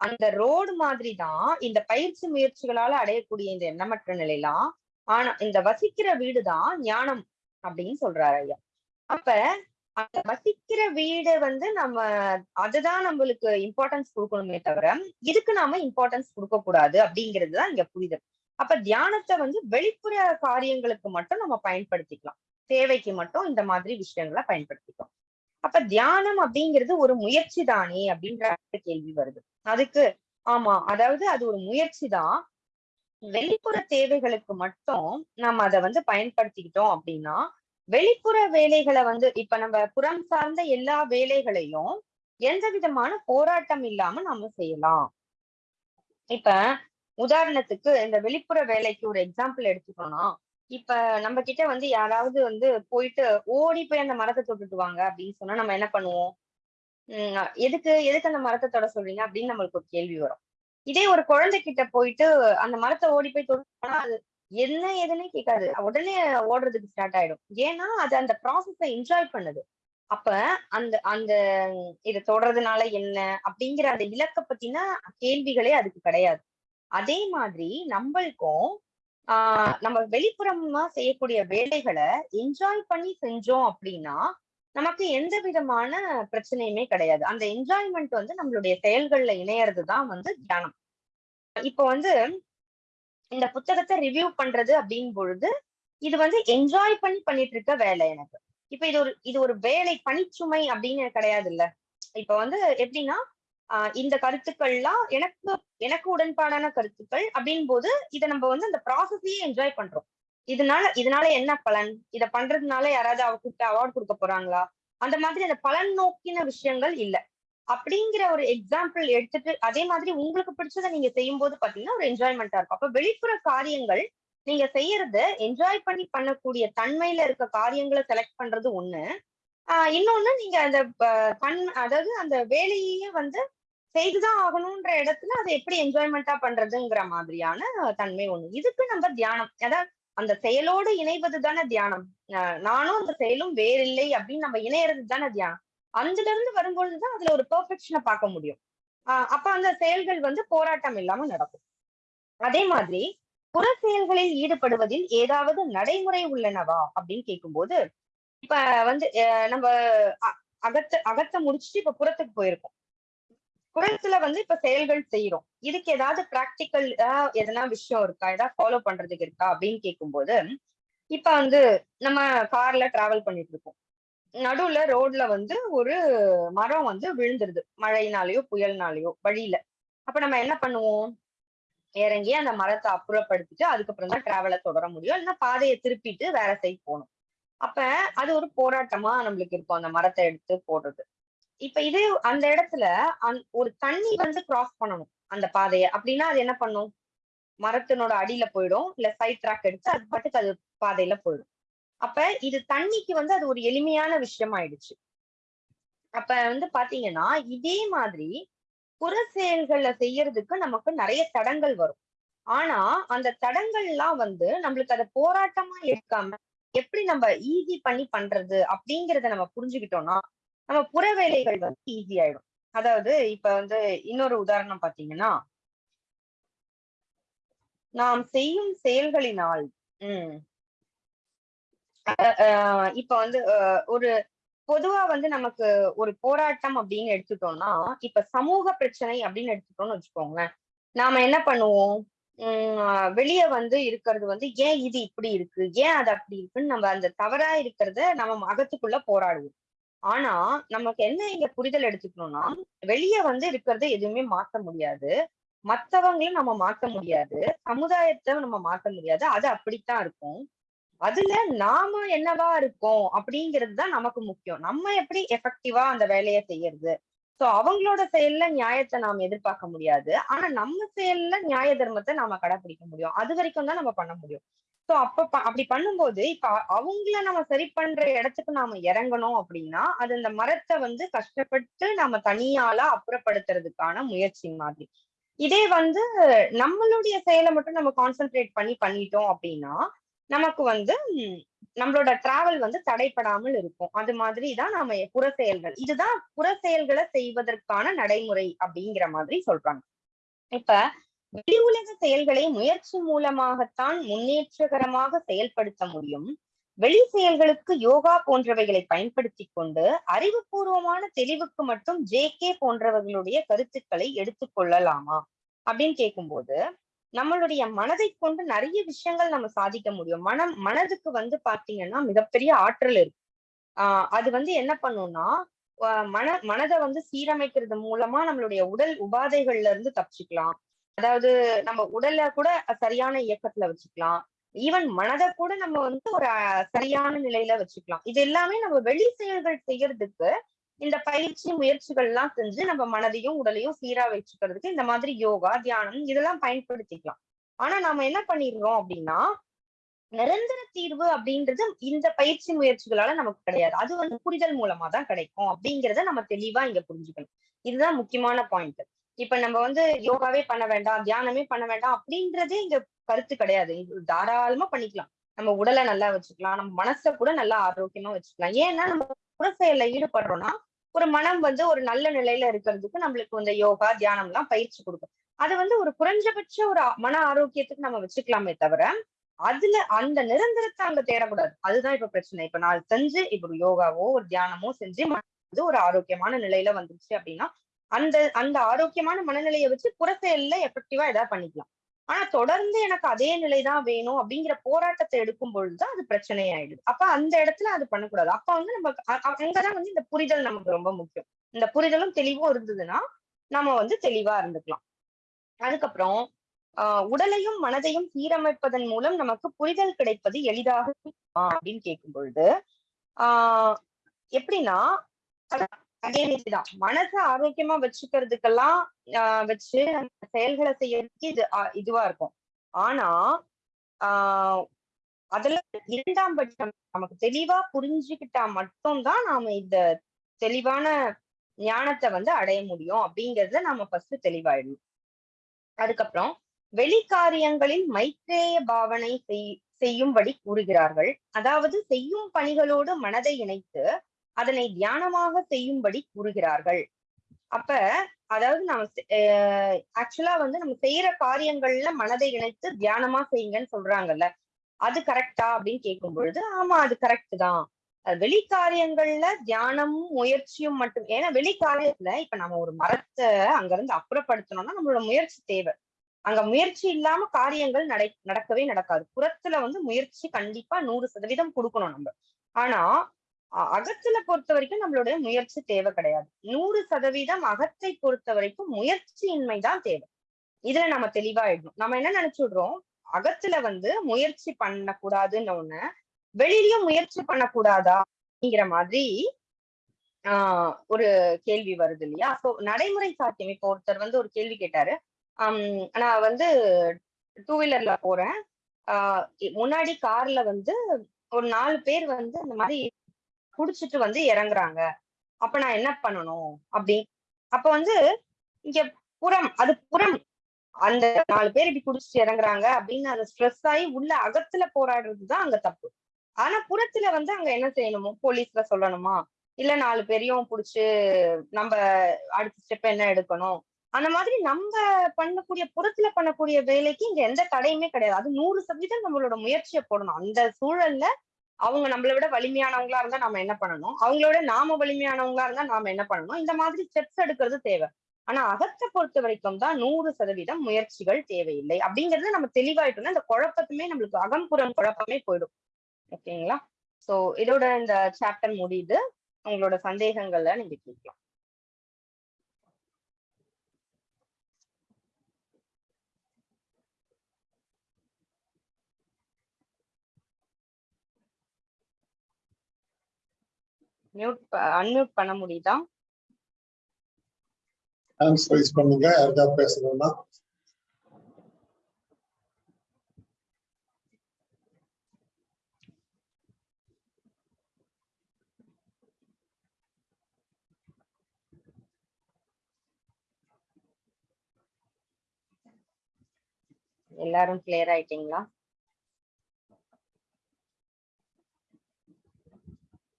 அந்த ரோடு மாதிரி தான் இந்த பயிற்சி முயற்சிகளால அடையக்கூடிய இந்த எண்ணமற்ற நிலையெல்லாம் ஆனா இந்த வசிக்கிற வீடுதான் ஞானம் அப்படின்னு சொல்றாரு ஐயா. அப்ப அந்த வசிக்கிற வீடு வந்து நம்ம அதுதான் நம்மளுக்கு இம்பார்ட்டன்ஸ் கொடுக்கணுமே தவிர இதுக்கு நாம இம்பார்ட்டன்ஸ் கொடுக்க கூடாது அப்படிங்கிறது தான் இங்க புரிதல். அப்ப தியானத்தை வந்து வெளிப்புற காரியங்களுக்கு மட்டும் நம்ம பயன்படுத்திக்கலாம். தேவைக்கு மட்டும் இந்த மாதிரி விஷயங்களை பயன்படுத்திக்கலாம். அப்ப தியானம் அப்படிங்கிறது ஒரு முயற்சி தானே அப்படின்ற கேள்வி வருது. அதுக்கு ஆமா அதாவது அது ஒரு முயற்சி தான் வெளிப்புற தேவைகளுக்கு மட்டும் நம்ம அதை வந்து பயன்படுத்திக்கிட்டோம் அப்படின்னா வெளிப்புற வேலைகளை வந்து இப்ப நம்ம புறம் சார்ந்த எல்லா வேலைகளையும் எந்த விதமான போராட்டம் இல்லாம நம்ம செய்யலாம். இப்ப உதாரணத்துக்கு இந்த வெளிப்புற வேலைக்கு ஒரு எக்ஸாம்பிள் எடுத்துக்கோனா இப்ப நம்ம கிட்ட வந்து யாராவது வந்து போயிட்டு ஓடி போய் அந்த மரத்தை தொட்டுட்டு வாங்க அப்படின்னு சொன்னா நம்ம என்ன பண்ணுவோம்? எதுக்கு எதுக்கு அந்த மரத்தை தொட சொல்றீங்க? அப்படின்னு நம்மளுக்கு ஒரு கேள்வி வரும். இதே ஒரு குழந்தை கிட்ட போயிட்டு அந்த மரத்தை ஓடி போய் தொடுனா அது என்ன எதுன்னே கேட்காது. உடனே ஓடுறதுக்கு ஸ்டார்ட் ஆயிடும். ஏன்னா அது அந்த ப்ராசஸ என்ஜாய் பண்ணுது. அப்ப அந்த அந்த இதை தொடறதுனால என்ன? அப்படிங்கிற அந்த இலக்க பத்தின கேள்விகளே அதுக்கு கிடையாது. அதே மாதிரி நம்மளுக்கும் ஆஹ் நம்ம வெளிப்புறமா செய்யக்கூடிய வேலைகளை என்ஜாய் பண்ணி செஞ்சோம் அப்படின்னா நமக்கு எந்த விதமான பிரச்சனையுமே கிடையாது. அந்த என்ஜாய்மெண்ட் வந்து நம்மளுடைய செயல்கள்ல இணையறது தான் வந்து தியானம். இப்போ வந்து இந்த புத்தகத்தை ரிவ்யூ பண்றது அப்படின் பொழுது இது வந்து என்ஜாய் பண்ணி பண்ணிட்டு இருக்க வேலை எனக்கு. இப்ப இது ஒரு இது ஒரு வேலை பணிச்சுமை அப்படின்னு கிடையாது இல்ல இப்ப வந்து எப்படின்னா ஆஹ் இந்த கருத்துக்கள்லாம் எனக்கு எனக்கு உடன்பாடான கருத்துக்கள் அப்படின் போது இதை நம்ம வந்து அந்த ப்ராசஸையே என்ஜாய் பண்றோம். இதனால இதனால என்ன பலன்? இத பண்றதுனால யாராவது அவ கூப்பிட்டு அவார்ட் கொடுக்க போறாங்களா? அந்த மாதிரி அந்த பலன் நோக்கின விஷயங்கள் இல்ல. அப்படிங்கிற ஒரு எக்ஸாம்பிள் எடுத்துட்டு அதே மாதிரி உங்களுக்கு பிடிச்சதை நீங்க செய்யும் போது பாத்தீங்கன்னா ஒரு என்ஜாய்மெண்டா இருக்கும். அப்ப வெளிப்புற காரியங்கள் நீங்க செய்யறது என்ஜாய் பண்ணி பண்ணக்கூடிய தன்மையில இருக்க காரியங்களை செலக்ட் பண்றது ஒண்ணு. ஆஹ் இன்னொன்னு நீங்க அந்த தன் அதாவது அந்த வேலையே வந்து செய்துதான் ஆகணும்ன்ற இடத்துல அதை எப்படி என்ஜாய்மெண்டா பண்றதுங்கிற மாதிரியான தன்மை ஒண்ணு. இதுக்கு நம்ம தியானம். அதாவது அந்த செயலோடு இணைவது தானே தியானம். நானும் அந்த செயலும் வேறில்லை அப்படின்னு நம்ம இணையறது தானே தியானம். அதுல இருந்து வரும்பொழுதுதான் அதுல ஒரு பெர்ஃபெக்ஷனை பார்க்க முடியும். ஆஹ் அப்ப அந்த செயல்கள் வந்து போராட்டம் இல்லாம நடக்கும். அதே மாதிரி புற செயல்களில் ஈடுபடுவதில் ஏதாவது நடைமுறை உள்ளனவா அப்படின்னு கேட்கும்போது இப்ப வந்து அஹ் நம்ம அ- அகத்த அகத்த முடிச்சுட்டு இப்ப புறத்துக்கு போயிருக்கோம். குரல்ஸ்ல வந்து இப்ப செயல்கள் செய்யறோம் இதுக்கு ஏதாவது பிராக்டிக்கல் எதனா விஷயம் இருக்கா? ஏதாவது ஃபாலோ பண்றதுக்கு இருக்கா? அப்படின்னு கேட்கும்போது இப்ப வந்து நம்ம கார்ல டிராவல் பண்ணிட்டு இருக்கோம். நடுவுல ரோட்ல வந்து ஒரு மரம் வந்து விழுந்துருது. மழையினாலயோ புயல்னாலயோ வழியில. அப்ப நம்ம என்ன பண்ணுவோம்? இறங்கி அந்த மரத்தை அப்புறப்படுத்திட்டு அதுக்கப்புறம் தான் டிராவலை தொடர முடியும். இல்லைன்னா பாதையை திருப்பிட்டு வேற சைட் போகணும். அப்ப அது ஒரு போராட்டமா நம்மளுக்கு இருக்கும். அந்த மரத்தை எடுத்து போடுறது. இப்ப இதே அந்த இடத்துல ஒரு தண்ணி வந்து கிராஸ் பண்ணணும் அந்த பாதையை. அப்படின்னா அது என்ன பண்ணும்? மரத்தினோட அடியில போயிடும். இல்ல சைட் ட்ராக் எடுத்து அது பாட்டுக்கு அது பாதையில போயிடும். அப்ப இது தண்ணிக்கு வந்து அது ஒரு எளிமையான விஷயம் ஆயிடுச்சு அப்ப வந்து பாத்தீங்கன்னா இதே மாதிரி புற செயல்களை செய்யறதுக்கு நமக்கு நிறைய தடங்கள் வரும். ஆனா அந்த தடங்கள்லாம் வந்து நம்மளுக்கு அதை போராட்டமா எடுக்காம எப்படி நம்ம ஈஸி பண்ணி பண்றது அப்படிங்கறத நம்ம புரிஞ்சுக்கிட்டோம்னா நம்ம புற வேலைகள் வந்து ஈஸி ஆயிடும். அதாவது இப்ப வந்து இன்னொரு உதாரணம் பாத்தீங்கன்னா நாம் செய்யும் செயல்களினால் உம் இப்ப வந்து ஒரு பொதுவா வந்து நமக்கு ஒரு போராட்டம் அப்படின்னு எடுத்துட்டோம்னா இப்ப சமூக பிரச்சனை அப்படின்னு எடுத்துட்டோம்னு வச்சுக்கோங்களேன். நாம என்ன பண்ணுவோம்? உம் வெளிய வந்து இருக்கிறது வந்து ஏன் இது இப்படி இருக்கு? ஏன் அது அப்படி இருக்குன்னு நம்ம அந்த தவறா இருக்கிறத நம்ம அகத்துக்குள்ள போராடுவோம். ஆனா நமக்கு என்ன இங்க புரிதல் எடுத்துக்கணும்னா வெளியே வந்து இருக்கிறத எதுவுமே மாத்த முடியாது. மத்தவங்களையும் நம்ம மாத்த முடியாது. சமுதாயத்தை நம்ம மாத்த முடியாது. அது அப்படித்தான் இருக்கும். அதுல நாம என்னவா இருக்கோம் அப்படிங்கிறது தான் நமக்கு முக்கியம். நம்ம எப்படி எஃபெக்டிவா அந்த வேலையை செய்யறது? சோ அவங்களோட செயல்ல நியாயத்தை நாம எதிர்பார்க்க முடியாது. ஆனா நம்ம செயல்ல நியாய தர்மத்தை நாம கடைபிடிக்க முடியும். அது வரைக்கும் தான் நம்ம பண்ண முடியும். சோ அப்ப அப்படி பண்ணும்போது இப்ப அவங்கள நம்ம சரி பண்ற இடத்துக்கு நாம இறங்கணும் அப்படின்னா அது இந்த மரத்தை வந்து கஷ்டப்பட்டு நம்ம தனியால அப்புறப்படுத்துறதுக்கான முயற்சி மாதிரி. இதே வந்து நம்மளுடைய செயலை மட்டும் நம்ம கான்சென்ட்ரேட் பண்ணி பண்ணிட்டோம் அப்படின்னா நமக்கு வந்து நம்மளோட டிராவல் வந்து தடைப்படாமல் இருக்கும். அது மாதிரி தான் நாம புற செயல்கள். இதுதான் புற செயல்களை செய்வதற்கான நடைமுறை அப்படிங்கிற மாதிரி சொல்றாங்க. இப்ப வெளி உலக செயல்களை முயற்சி மூலமாகத்தான் முன்னேற்றகரமாக செயல்படுத்த முடியும். வெளி செயல்களுக்கு யோகா போன்றவைகளை பயன்படுத்தி கொண்டு அறிவுபூர்வமான தெளிவுக்கு மட்டும் ஜே கே போன்றவர்களுடைய கருத்துக்களை எடுத்துக்கொள்ளலாமா அப்படின்னு கேட்கும்போது நம்மளுடைய மனதை கொண்டு நிறைய விஷயங்கள் நம்ம சாதிக்க முடியும். மனம் மனதுக்கு வந்து பாத்தீங்கன்னா மிகப்பெரிய ஆற்றல் இருக்கு. ஆஹ் அது வந்து என்ன பண்ணும்னா மன மனதை வந்து சீரமைக்கிறது மூலமா நம்மளுடைய உடல் உபாதைகள்ல இருந்து தப்பிச்சுக்கலாம். அதாவது நம்ம உடல்ல கூட சரியான இயக்கத்துல வச்சுக்கலாம். ஈவன் மனதை கூட நம்ம வந்து ஒரு சரியான நிலையில வச்சுக்கலாம். இது எல்லாமே நம்ம வெளி செயல்கள் செய்யறதுக்கு இந்த பயிற்சி முயற்சிகள் எல்லாம் செஞ்சு நம்ம மனதையும் உடலையும் சீரா வச்சுக்கிறதுக்கு இந்த மாதிரி யோகா தியானம் இதெல்லாம் பயன்படுத்திக்கலாம். ஆனா நாம என்ன பண்ணிடுறோம் அப்படின்னா நிரந்தர தீர்வு அப்படின்றது இந்த பயிற்சி முயற்சிகளால நமக்கு கிடையாது. அது வந்து புரிதல் மூலமா தான் கிடைக்கும் அப்படிங்கறத நம்ம தெளிவா இங்க புரிஞ்சுக்கணும். இதுதான் முக்கியமான பாயிண்ட் இப்ப நம்ம வந்து யோகாவே பண்ண வேண்டாம் தியானமே பண்ண வேண்டாம் அப்படின்றதே இங்க கருத்து கிடையாது. தாராளமா பண்ணிக்கலாம். நம்ம உடலை நல்லா வச்சுக்கலாம். நம்ம மனசை கூட நல்லா ஆரோக்கியமா வச்சுக்கலாம். ஏன்னா நம்ம புற செயல்ல ஈடுபடுறோம்னா ஒரு மனம் வந்து ஒரு நல்ல நிலையில இருக்கிறதுக்கு நம்மளுக்கு இந்த யோகா தியானம் எல்லாம் பயிற்சி கொடுக்கும். அது வந்து ஒரு குறைஞ்சபட்ச ஒரு மன ஆரோக்கியத்துக்கு நம்ம வச்சுக்கலாமே தவிர அதுல அந்த நிரந்தரத்தை அங்க தேடக்கூடாது. அதுதான் இப்ப பிரச்சனை. இப்ப நான் செஞ்சு இப்ப ஒரு யோகாவோ ஒரு தியானமோ செஞ்சு வந்து ஒரு ஆரோக்கியமான நிலையில வந்துருச்சு அப்படின்னா அந்த அந்த ஆரோக்கியமான மனநிலையை வச்சு புற செயல்ல எஃபெக்டிவா ஏதாவது பண்ணிக்கலாம். ஆனா தொடர்ந்து எனக்கு அதே நிலைதான் வேணும் அப்படிங்கிற போராட்டத்தை எடுக்கும் பொழுதுதான் அது பிரச்சனை ஆயிடுது அப்ப அந்த இடத்துல அது பண்ணக்கூடாது. அப்ப வந்து நம்ம அங்கதான் வந்து இந்த புரிதல் நமக்கு ரொம்ப முக்கியம். இந்த புரிதலும் தெளிவும் இருந்ததுன்னா நம்ம வந்து தெளிவா இருந்துக்கலாம். அதுக்கப்புறம் ஆஹ் உடலையும் மனதையும் சீரமைப்பதன் மூலம் நமக்கு புரிதல் கிடைப்பது எளிதாக அப்படின்னு கேட்கும் பொழுது ஆஹ் எப்படின்னா again இதுதான் மனசை ஆரோக்கியமா வச்சுக்கிறதுக்கெல்லாம் ஆஹ் வச்சு அந்த செயல்களை செய்யறதுக்கு இது ஆஹ் இதுவா இருக்கும். ஆனா ஆஹ் அதுல இரண்டாம் பட்சம் நமக்கு தெளிவா புரிஞ்சுக்கிட்டா மட்டும்தான் நாம இந்த தெளிவான ஞானத்தை வந்து அடைய முடியும். அப்படிங்கறத நாம ஃபர்ஸ்ட் தெளிவாயிடணும். அதுக்கப்புறம் வெளிக்காரியங்களில் மைத்ரேய பாவனை செய் செய்யும்படி கூறுகிறார்கள். அதாவது செய்யும் பணிகளோடு மனதை இணைத்து அதனை தியானமாக செய்யும்படி கூறுகிறார்கள். அப்ப அதாவது நம்ம ஆக்சுவலா வந்து நம்ம செய்யற காரியங்கள்ல மனதை இணைத்து தியானமா செய்யுங்கன்னு சொல்றாங்கல்ல அது கரெக்டா அப்படின்னு கேட்கும் பொழுது ஆமா அது கரெக்ட் தான். வெளி காரியங்கள்ல தியானமும் முயற்சியும் மட்டும் ஏன்னா வெளிக்காரியத்துல இப்ப நம்ம ஒரு மரத்தை அங்க இருந்து அப்புறப்படுத்தணும்னா நம்மளோட முயற்சி தேவை. அங்க முயற்சி இல்லாம காரியங்கள் நடை நடக்கவே நடக்காது. புறத்துல வந்து முயற்சி கண்டிப்பா நூறு சதவீதம் கொடுக்கணும் நம்ம. ஆனா அகத்துல பொறுத்த வரைக்கும் நம்மளுடைய முயற்சி தேவை கிடையாது. நூறு சதவீதம் அகத்தை பொறுத்த வரைக்கும் முயற்சியின்மை தான் தேவை. இதுல நம்ம தெளிவாயிடணும் நம்ம என்ன நினைச்சுடுறோம் அகத்துல வந்து முயற்சி பண்ணக்கூடாதுன்னு ஒண்ணு வெளியிலயும் முயற்சி பண்ணக்கூடாதா அப்படிங்கிற மாதிரி ஆஹ் ஒரு கேள்வி வருது இல்லையா? சோ நடைமுறை சாத்தியம். இப்போ ஒருத்தர் வந்து ஒரு கேள்வி கேட்டாரு. ஆஹ் நான் வந்து டூ வீலர்ல போறேன். ஆஹ் முன்னாடி கார்ல வந்து ஒரு நாலு பேர் வந்து இந்த மாதிரி குடிச்சிட்டு வந்து இறங்குறாங்க. அப்ப நான் என்ன பண்ணணும்? அப்படி. அப்ப வந்து இங்க புறம் அது புறம். அந்த நாலு பேர் இப்படி குடிச்சிட்டு இறங்குறாங்க அப்படின்னு அது ஸ்ட்ரெஸ் ஆகி உள்ள அகத்துல போராடுறதுதான் அங்க தப்பு. ஆனா புறத்துல வந்து அங்க என்ன செய்யணுமோ? போலீஸ்ல சொல்லணுமா? இல்ல நாலு பேரையும் புடிச்சு நம்ம அடுத்த ஸ்டெப் என்ன எடுக்கணும்? அந்த மாதிரி நம்ம பண்ணக்கூடிய புறத்துல பண்ணக்கூடிய வேலைக்கு இங்க எந்த தடையுமே கிடையாது. அது நூறு சதவீதம் நம்மளோட முயற்சியை போடணும். அந்த சூழல்ல அவங்க நம்மளை விட வலிமையானவங்களா இருந்தா நாம என்ன பண்ணணும்? அவங்களோட நாம வலிமையானவங்களா இருந்தா நாம என்ன பண்ணணும்? இந்த மாதிரி ஸ்டெப்ஸ் எடுக்கிறது தேவை. ஆனா அகத்தை பொறுத்த வரைக்கும் தான் நூறு சதவீதம் முயற்சிகள் தேவையில்லை. அப்படிங்கறது நம்ம தெளிவாயிட்டோம்னா இந்த குழப்பத்துமே நம்மளுக்கு அகம்புறம் குழப்பமே போயிடும். ஓகேங்களா? சோ இதோட இந்த சாப்டர் முடியுது. உங்களோட சந்தேகங்களை நீங்க கேட்கலாம். மியூட் அன்மியூட் பண்ண முடியுதா? ஹேண்ட்ஸ் ரைஸ் பண்ணுங்க யாருக்காவது பேசணும்னா? எல்லாரும் கிளியர் ஆயிட்டீங்களா?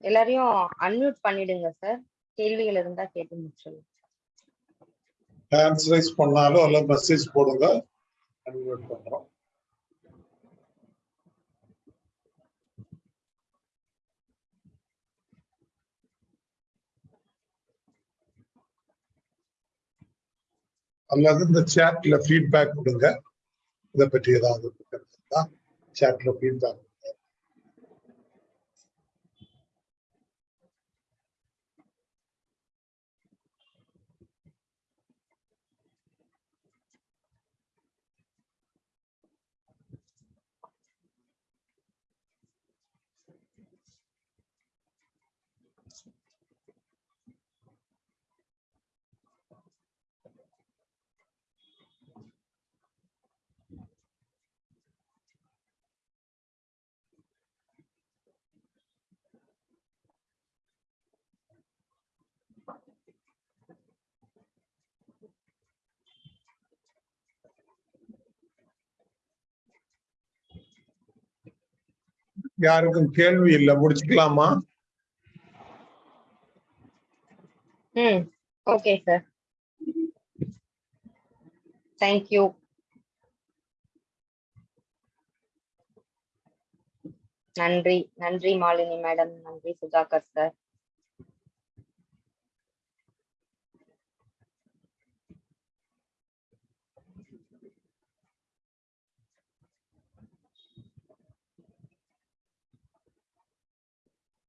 எல்லாரையும் அன்மியூட் பண்ணிடுங்க சார் கேள்விகள் இருந்தா கேட்டு முடிச்சிடலாம். ஹேண்ட்ஸ் ரைஸ் பண்ணாலும் அல்ல மெசேஜ் போடுங்க. அன்மியூட் பண்றோம். அல்லது இந்த சாட்ல ஃபீட்பேக் கொடுங்க. இதை பற்றி ஏதாவது இருக்கிறதா சாட்ல ஃபீட்பேக் யாருக்கும் கேள்வி இல்ல முடிச்சுக்கலாமா? ம் ஓகே சார் தேங்க்யூ நன்றி நன்றி மாலினி மேடம் நன்றி சுதாகர் சார்